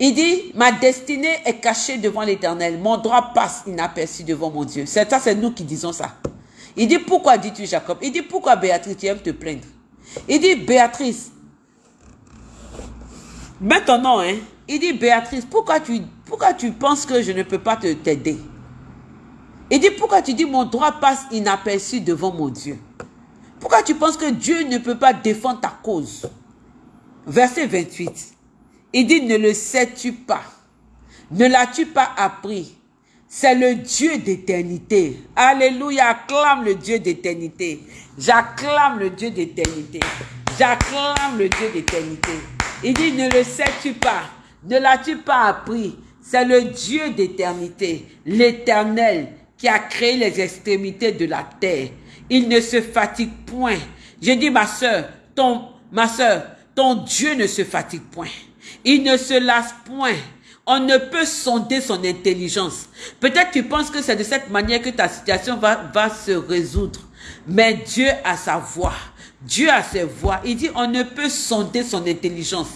A: Il dit, ma destinée est cachée devant l'éternel. Mon droit passe inaperçu devant mon Dieu. C'est ça, c'est nous qui disons ça. Il dit, pourquoi dis-tu Jacob? Il dit, pourquoi Béatrice, tu aimes te plaindre? Il dit, Béatrice, nom, hein. Il dit, Béatrice, pourquoi tu, pourquoi tu penses que je ne peux pas t'aider? Il dit, pourquoi tu dis, mon droit passe inaperçu devant mon Dieu? Pourquoi tu penses que Dieu ne peut pas défendre ta cause? Verset 28. Il dit, ne le sais-tu pas? Ne l'as-tu pas appris? C'est le Dieu d'éternité. Alléluia, acclame le Dieu d'éternité. J'acclame le Dieu d'éternité. J'acclame le Dieu d'éternité. Il dit, ne le sais-tu pas? Ne l'as-tu pas appris? C'est le Dieu d'éternité, l'éternel, qui a créé les extrémités de la terre. Il ne se fatigue point. J'ai dit, ma soeur, ton, ma soeur, ton Dieu ne se fatigue point. Il ne se lasse point. On ne peut sonder son intelligence. Peut-être tu penses que c'est de cette manière que ta situation va, se résoudre. Mais Dieu a sa voix. Dieu a ses voix. Il dit, on ne peut sonder son intelligence.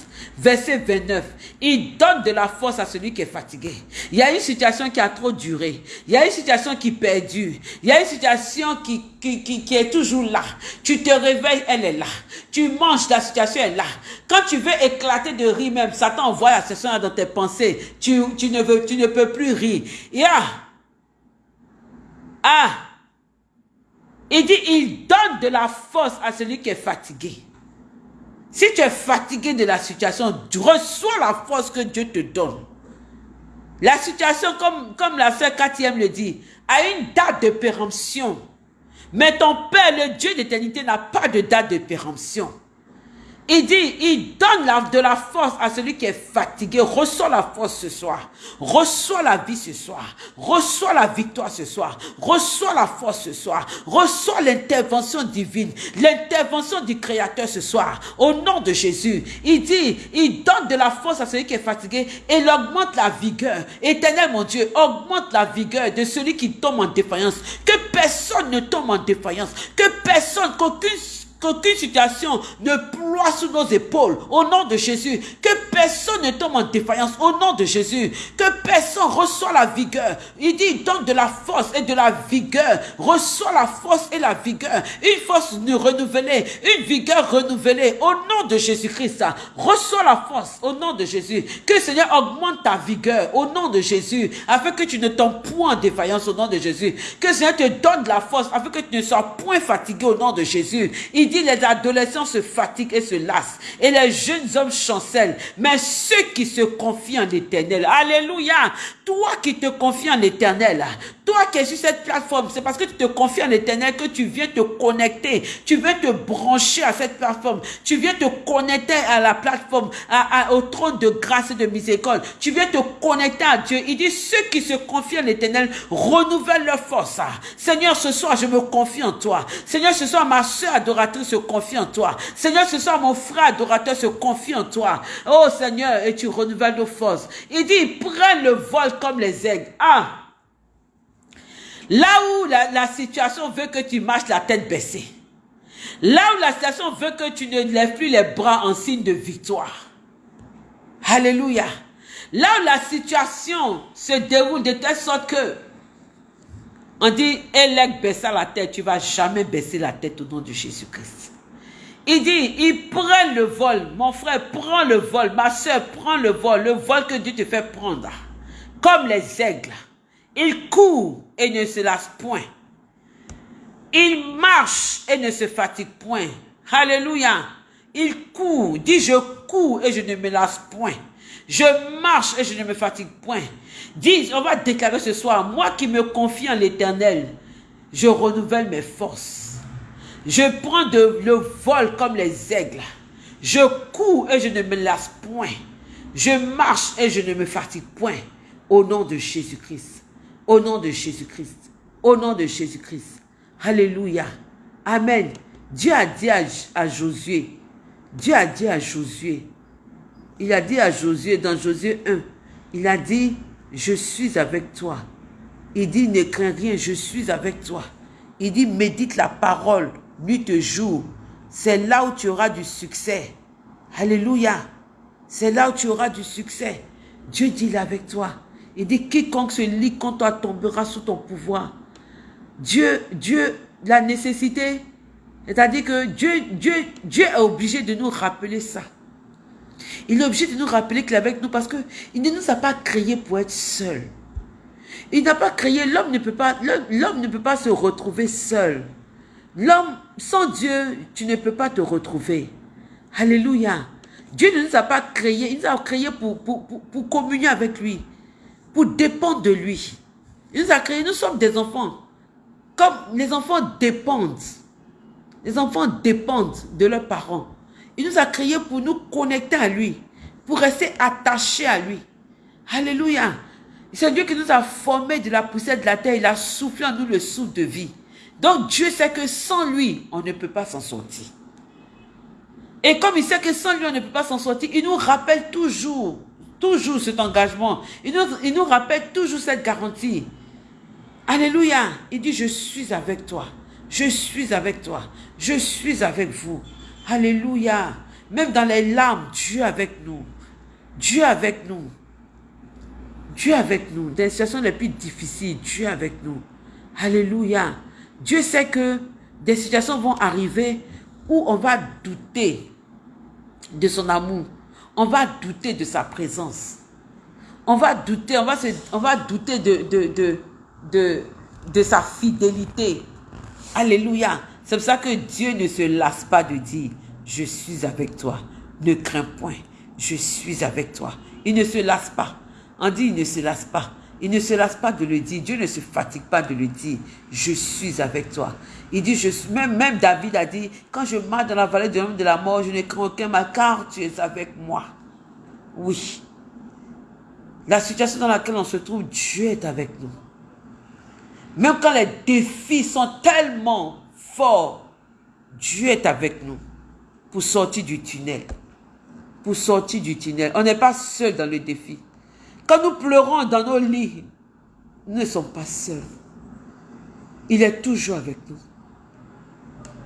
A: Verset 29. Il donne de la force à celui qui est fatigué. Il y a une situation qui a trop duré. Il y a une situation qui perdure. Il y a une situation qui, qui, qui, est toujours là. Tu te réveilles, elle est là. Tu manges, la situation est là. Quand tu veux éclater de rire même, Satan envoie la situation dans tes pensées. Tu, tu, ne, veux, tu ne peux plus rire. Ah! Il dit, il donne de la force à celui qui est fatigué. Si tu es fatigué de la situation, tu reçois la force que Dieu te donne. La situation, comme, comme la sœur Cathy le dit, a une date de péremption. Mais ton Père, le Dieu d'éternité, n'a pas de date de péremption. Il dit, il donne de la force à celui qui est fatigué. Reçois la force ce soir. Reçois la vie ce soir. Reçois la victoire ce soir. Reçois la force ce soir. Reçois l'intervention divine. L'intervention du Créateur ce soir. Au nom de Jésus. Il dit, il donne de la force à celui qui est fatigué et il augmente la vigueur. Éternel mon Dieu, augmente la vigueur de celui qui tombe en défaillance. Que personne ne tombe en défaillance. Que personne, qu'aucune qu'aucune situation ne ploie sous nos épaules au nom de Jésus. Que personne ne tombe en défaillance au nom de Jésus. Que personne reçoit la vigueur. Il dit, donne de la force et de la vigueur. Reçois la force et la vigueur. Une force renouvelée, une vigueur renouvelée au nom de Jésus-Christ. Reçois la force au nom de Jésus. Que le Seigneur augmente ta vigueur au nom de Jésus afin que tu ne tombes point en défaillance au nom de Jésus. Que le Seigneur te donne de la force afin que tu ne sois point fatigué au nom de Jésus. Il dit les adolescents se fatiguent et se lassent et les jeunes hommes chancellent. Mais ceux qui se confient en l'éternel, alléluia, toi qui te confies en l'éternel, toi qui es sur cette plateforme, c'est parce que tu te confies en l'éternel que tu viens te connecter, tu viens te brancher à cette plateforme, tu viens te connecter à la plateforme, à, au trône de grâce et de miséricorde, tu viens te connecter à Dieu. Il dit, ceux qui se confient en l'éternel renouvellent leur force. Seigneur, ce soir, je me confie en toi. Seigneur, ce soir, ma soeur adoratrice se confie en toi. Seigneur, ce soir, mon frère adorateur se confie en toi. Oh Seigneur, et tu renouvelles nos forces. Il dit, prends le vol comme les aigles. Ah! Là où la, situation veut que tu marches la tête baissée. Là où la situation veut que tu ne lèves plus les bras en signe de victoire. Alléluia. Là où la situation se déroule de telle sorte que on dit, Élec baissa la tête, tu vas jamais baisser la tête au nom de Jésus-Christ. Il dit, il prend le vol. Mon frère, prends le vol. Ma soeur, prends le vol. Le vol que Dieu te fait prendre. Comme les aigles. Il court et ne se lasse point. Il marche et ne se fatigue point. Alléluia. Il court. Dit, je cours et je ne me lasse point. Je marche et je ne me fatigue point. Dis, on va déclarer ce soir, moi qui me confie en l'éternel, je renouvelle mes forces. Je prends de, le vol comme les aigles. Je cours et je ne me lasse point. Je marche et je ne me fatigue point. Au nom de Jésus-Christ. Au nom de Jésus-Christ. Au nom de Jésus-Christ. Alléluia. Amen. Dieu a dit à, à Josué, Dieu a dit à Josué, il a dit à Josué, dans Josué 1, il a dit, je suis avec toi. Il dit, ne crains rien, je suis avec toi. Il dit, médite la parole, nuit et jour. C'est là où tu auras du succès. Alléluia. C'est là où tu auras du succès. Dieu dit, est avec toi. Il dit, quiconque se lit contre toi tombera sous ton pouvoir. Dieu, Dieu, la nécessité, c'est-à-dire que Dieu, Dieu, Dieu est obligé de nous rappeler ça. Il est obligé de nous rappeler qu'il est avec nous parce qu'il ne nous a pas créés pour être seuls. Il n'a pas créé, l'homme ne peut pas, l'homme ne peut pas se retrouver seul. L'homme, sans Dieu, tu ne peux pas te retrouver. Alléluia. Dieu ne nous a pas créés, il nous a créés pour, pour, pour, communier avec lui, pour dépendre de lui. Il nous a créés, nous sommes des enfants. Comme les enfants dépendent. Les enfants dépendent de leurs parents. Il nous a créés pour nous connecter à lui, pour rester attachés à lui. Alléluia. C'est Dieu qui nous a formés de la poussière de la terre. Il a soufflé en nous le souffle de vie. Donc Dieu sait que sans lui, on ne peut pas s'en sortir. Et comme il sait que sans lui, on ne peut pas s'en sortir, il nous rappelle toujours, toujours cet engagement. Il nous, rappelle toujours cette garantie. Alléluia. Il dit, je suis avec toi. Je suis avec toi. Je suis avec vous. Alléluia. Même dans les larmes, Dieu avec nous. Dieu avec nous. Dieu avec nous. Dans les situations les plus difficiles, Dieu avec nous. Alléluia. Dieu sait que des situations vont arriver où on va douter de son amour. On va douter de sa présence. On va douter, on va, douter de, de, sa fidélité. Alléluia. C'est pour ça que Dieu ne se lasse pas de dire, je suis avec toi. Ne crains point, je suis avec toi. Il ne se lasse pas. On dit, il ne se lasse pas. Il ne se lasse pas de le dire. Dieu ne se fatigue pas de le dire. Je suis avec toi. Il dit, même David a dit, quand je marche dans la vallée de l'homme de la mort, je ne crains aucun mal, car tu es avec moi. Oui. La situation dans laquelle on se trouve, Dieu est avec nous. Même quand les défis sont tellement forts, Dieu est avec nous pour sortir du tunnel. Pour sortir du tunnel. On n'est pas seul dans le défi. Nous pleurons dans nos lits, nous ne sommes pas seuls. Il est toujours avec nous.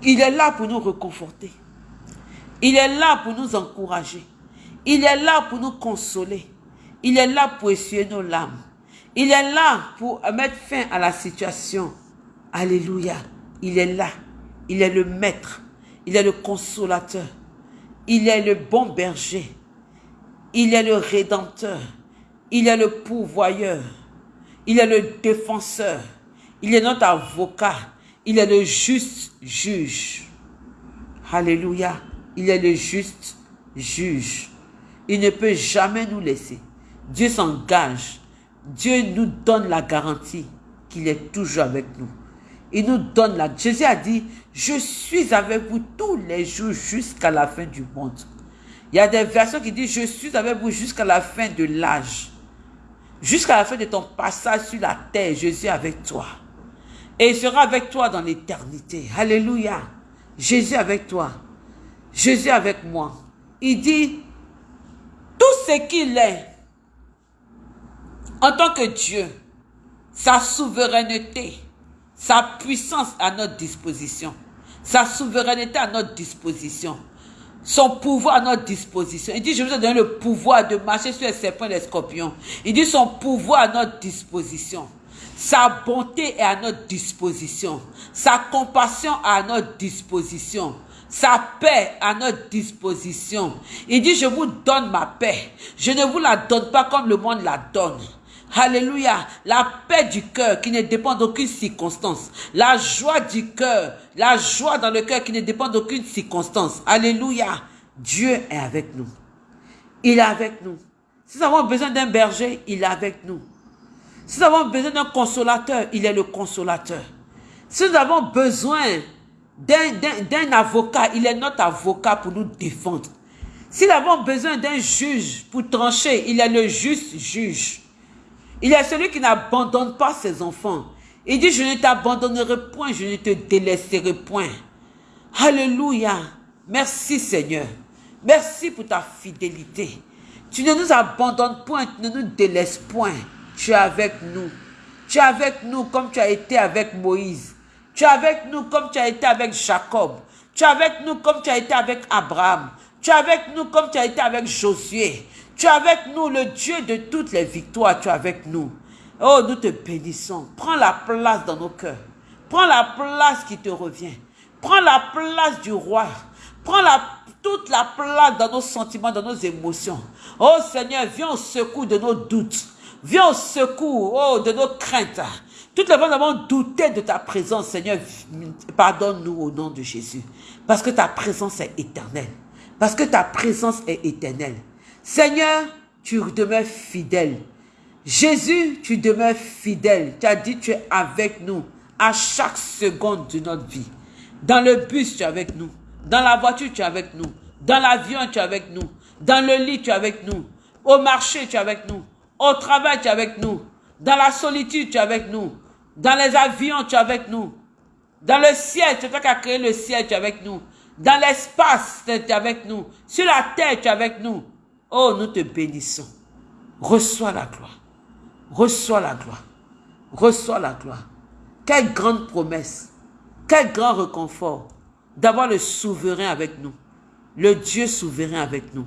A: Il est là pour nous reconforter. Il est là pour nous encourager. Il est là pour nous consoler. Il est là pour essuyer nos larmes. Il est là pour mettre fin à la situation. Alléluia. Il est là. Il est le maître. Il est le consolateur. Il est le bon berger. Il est le rédempteur. Il est le pourvoyeur. Il est le défenseur. Il est notre avocat. Il est le juste juge. Alléluia. Il est le juste juge. Il ne peut jamais nous laisser. Dieu s'engage. Dieu nous donne la garantie qu'il est toujours avec nous. Il nous donne la... Jésus a dit, je suis avec vous tous les jours jusqu'à la fin du monde. Il y a des versions qui disent, je suis avec vous jusqu'à la fin de l'âge. Jusqu'à la fin de ton passage sur la terre, Jésus est avec toi. Et il sera avec toi dans l'éternité. Alléluia. Jésus avec toi. Jésus avec moi. Il dit, tout ce qu'il est, en tant que Dieu, sa souveraineté, sa puissance à notre disposition, sa souveraineté à notre disposition, son pouvoir à notre disposition. Il dit, je vous ai donné le pouvoir de marcher sur les serpents et les scorpions. Il dit son pouvoir à notre disposition. Sa bonté est à notre disposition. Sa compassion à notre disposition. Sa paix à notre disposition. Il dit, je vous donne ma paix. Je ne vous la donne pas comme le monde la donne. Alléluia. La paix du cœur qui ne dépend d'aucune circonstance. La joie du cœur. La joie dans le cœur qui ne dépend d'aucune circonstance. Alléluia. Dieu est avec nous. Il est avec nous. Si nous avons besoin d'un berger, il est avec nous. Si nous avons besoin d'un consolateur, il est le consolateur. Si nous avons besoin d'un avocat, il est notre avocat pour nous défendre. Si nous avons besoin d'un juge pour trancher, il est le juste juge. Il est celui qui n'abandonne pas ses enfants. Il dit, je ne t'abandonnerai point, je ne te délaisserai point. Alléluia. Merci Seigneur. Merci pour ta fidélité. Tu ne nous abandonnes point, tu ne nous délaisses point. Tu es avec nous. Tu es avec nous comme tu as été avec Moïse. Tu es avec nous comme tu as été avec Jacob. Tu es avec nous comme tu as été avec Abraham. Tu es avec nous comme tu as été avec Josué. Tu es avec nous, le Dieu de toutes les victoires. Tu es avec nous. Oh, nous te bénissons. Prends la place dans nos cœurs. Prends la place qui te revient. Prends la place du roi. Prends la, toute la place dans nos sentiments, dans nos émotions. Oh Seigneur, viens au secours de nos doutes. Viens au secours oh, de nos craintes. Toutes les fois nous avons douté de ta présence, Seigneur, pardonne-nous au nom de Jésus. Parce que ta présence est éternelle. Parce que ta présence est éternelle. Seigneur, tu demeures fidèle. Jésus, tu demeures fidèle. Tu as dit, tu es avec nous à chaque seconde de notre vie. Dans le bus, tu es avec nous. Dans la voiture, tu es avec nous. Dans l'avion, tu es avec nous. Dans le lit, tu es avec nous. Au marché, tu es avec nous. Au travail, tu es avec nous. Dans la solitude, tu es avec nous. Dans les avions, tu es avec nous. Dans le ciel, c'est toi qui as créé le ciel, tu es avec nous. Dans l'espace, tu es avec nous. Sur la terre, tu es avec nous. Oh, nous te bénissons. Reçois la gloire. Reçois la gloire. Reçois la gloire. Quelle grande promesse. Quel grand réconfort d'avoir le souverain avec nous. Le Dieu souverain avec nous.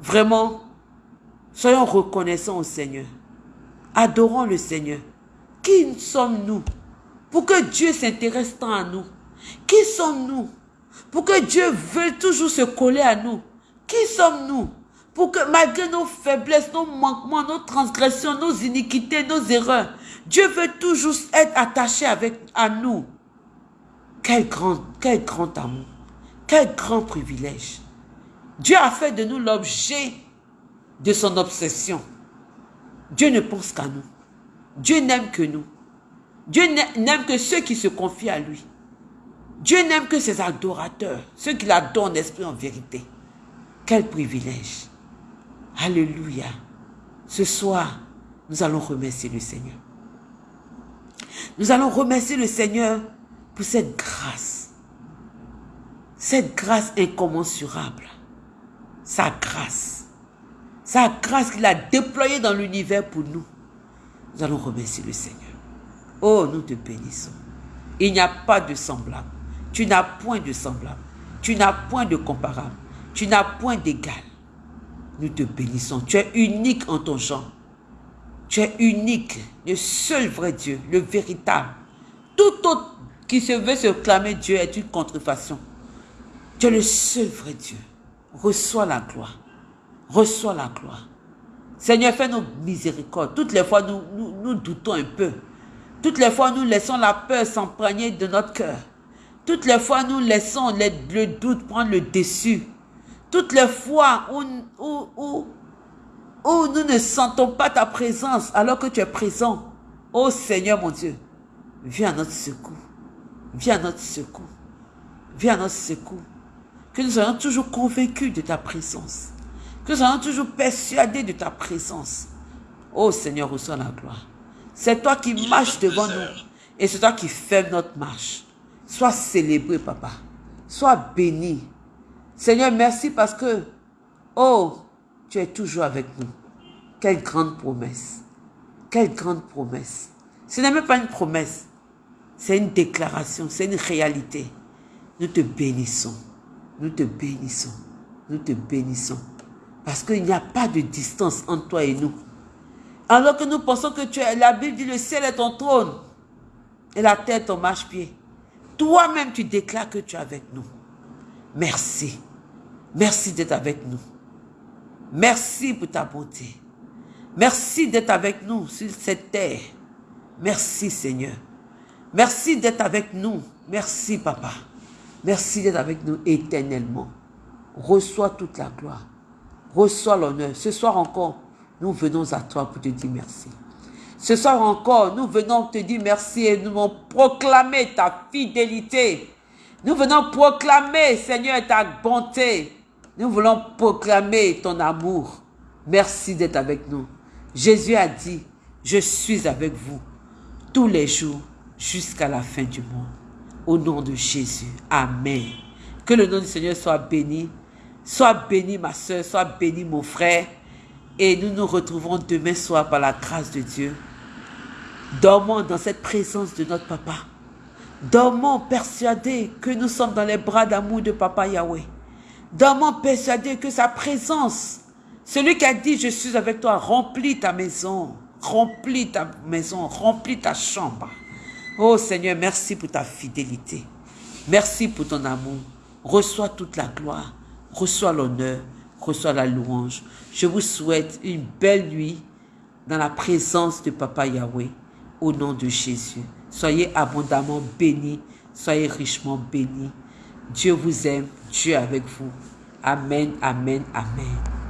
A: Vraiment, soyons reconnaissants au Seigneur. Adorons le Seigneur. Qui sommes-nous pour que Dieu s'intéresse tant à nous? Qui sommes-nous pour que Dieu veuille toujours se coller à nous Qui sommes-nous pour que malgré nos faiblesses, nos manquements, nos transgressions, nos iniquités, nos erreurs, Dieu veut toujours être attaché à nous. Quel grand, quel grand amour, quel grand privilège. Dieu a fait de nous l'objet de son obsession. Dieu ne pense qu'à nous. Dieu n'aime que nous. Dieu n'aime que ceux qui se confient à lui. Dieu n'aime que ses adorateurs, ceux qui l'adorent en esprit en vérité. Quel privilège. Alléluia. Ce soir, nous allons remercier le Seigneur. Nous allons remercier le Seigneur pour cette grâce. Cette grâce incommensurable. Sa grâce. Sa grâce qu'il a déployée dans l'univers pour nous. Nous allons remercier le Seigneur. Oh, nous te bénissons. Il n'y a pas de semblable. Tu n'as point de semblable. Tu n'as point de comparable. Tu n'as point d'égal. Nous te bénissons. Tu es unique en ton genre. Tu es unique, le seul vrai Dieu, le véritable. Tout autre qui se veut se clamer Dieu est une contrefaçon. Tu es le seul vrai Dieu. Reçois la gloire. Reçois la gloire. Seigneur, fais-nous miséricorde. Toutes les fois, nous, doutons un peu. Toutes les fois, nous laissons la peur s'emprégner de notre cœur. Toutes les fois, nous laissons le doute prendre le dessus. Toutes les fois où, où, où, nous ne sentons pas ta présence alors que tu es présent. Oh Seigneur mon Dieu, viens à notre secours. Viens à notre secours. Viens à notre secours. Que nous soyons toujours convaincus de ta présence. Que nous soyons toujours persuadés de ta présence. Oh Seigneur, reçois la gloire. C'est toi qui marches devant nous. Et c'est toi qui fais notre marche. Sois célébré, papa. Sois béni. Seigneur, merci parce que, oh, tu es toujours avec nous. Quelle grande promesse. Quelle grande promesse. Ce n'est même pas une promesse. C'est une déclaration, c'est une réalité. Nous te bénissons. Nous te bénissons. Nous te bénissons. Parce qu'il n'y a pas de distance entre toi et nous. Alors que nous pensons que tu es, la Bible dit le ciel est ton trône et la terre ton marche-pied. Toi-même, tu déclares que tu es avec nous. Merci. Merci d'être avec nous. Merci pour ta bonté. Merci d'être avec nous sur cette terre. Merci Seigneur. Merci d'être avec nous. Merci Papa. Merci d'être avec nous éternellement. Reçois toute la gloire. Reçois l'honneur. Ce soir encore, nous venons à toi pour te dire merci. Ce soir encore, nous venons te dire merci et nous allons proclamer ta fidélité. Nous venons proclamer, Seigneur, ta bonté. Nous voulons proclamer ton amour. Merci d'être avec nous. Jésus a dit, je suis avec vous tous les jours jusqu'à la fin du monde. Au nom de Jésus. Amen. Que le nom du Seigneur soit béni. Sois béni ma soeur, sois béni mon frère. Et nous nous retrouvons demain soir par la grâce de Dieu. Dormons dans cette présence de notre papa. Dormons persuadés que nous sommes dans les bras d'amour de papa Yahweh. Dormons persuadés que sa présence, celui qui a dit je suis avec toi, remplit ta maison, remplit ta maison, remplit ta chambre. Oh Seigneur, merci pour ta fidélité. Merci pour ton amour. Reçois toute la gloire, reçois l'honneur, reçois la louange. Je vous souhaite une belle nuit dans la présence de Papa Yahweh, au nom de Jésus. Soyez abondamment bénis, soyez richement bénis. Dieu vous aime, Dieu avec vous. Amen, amen, amen.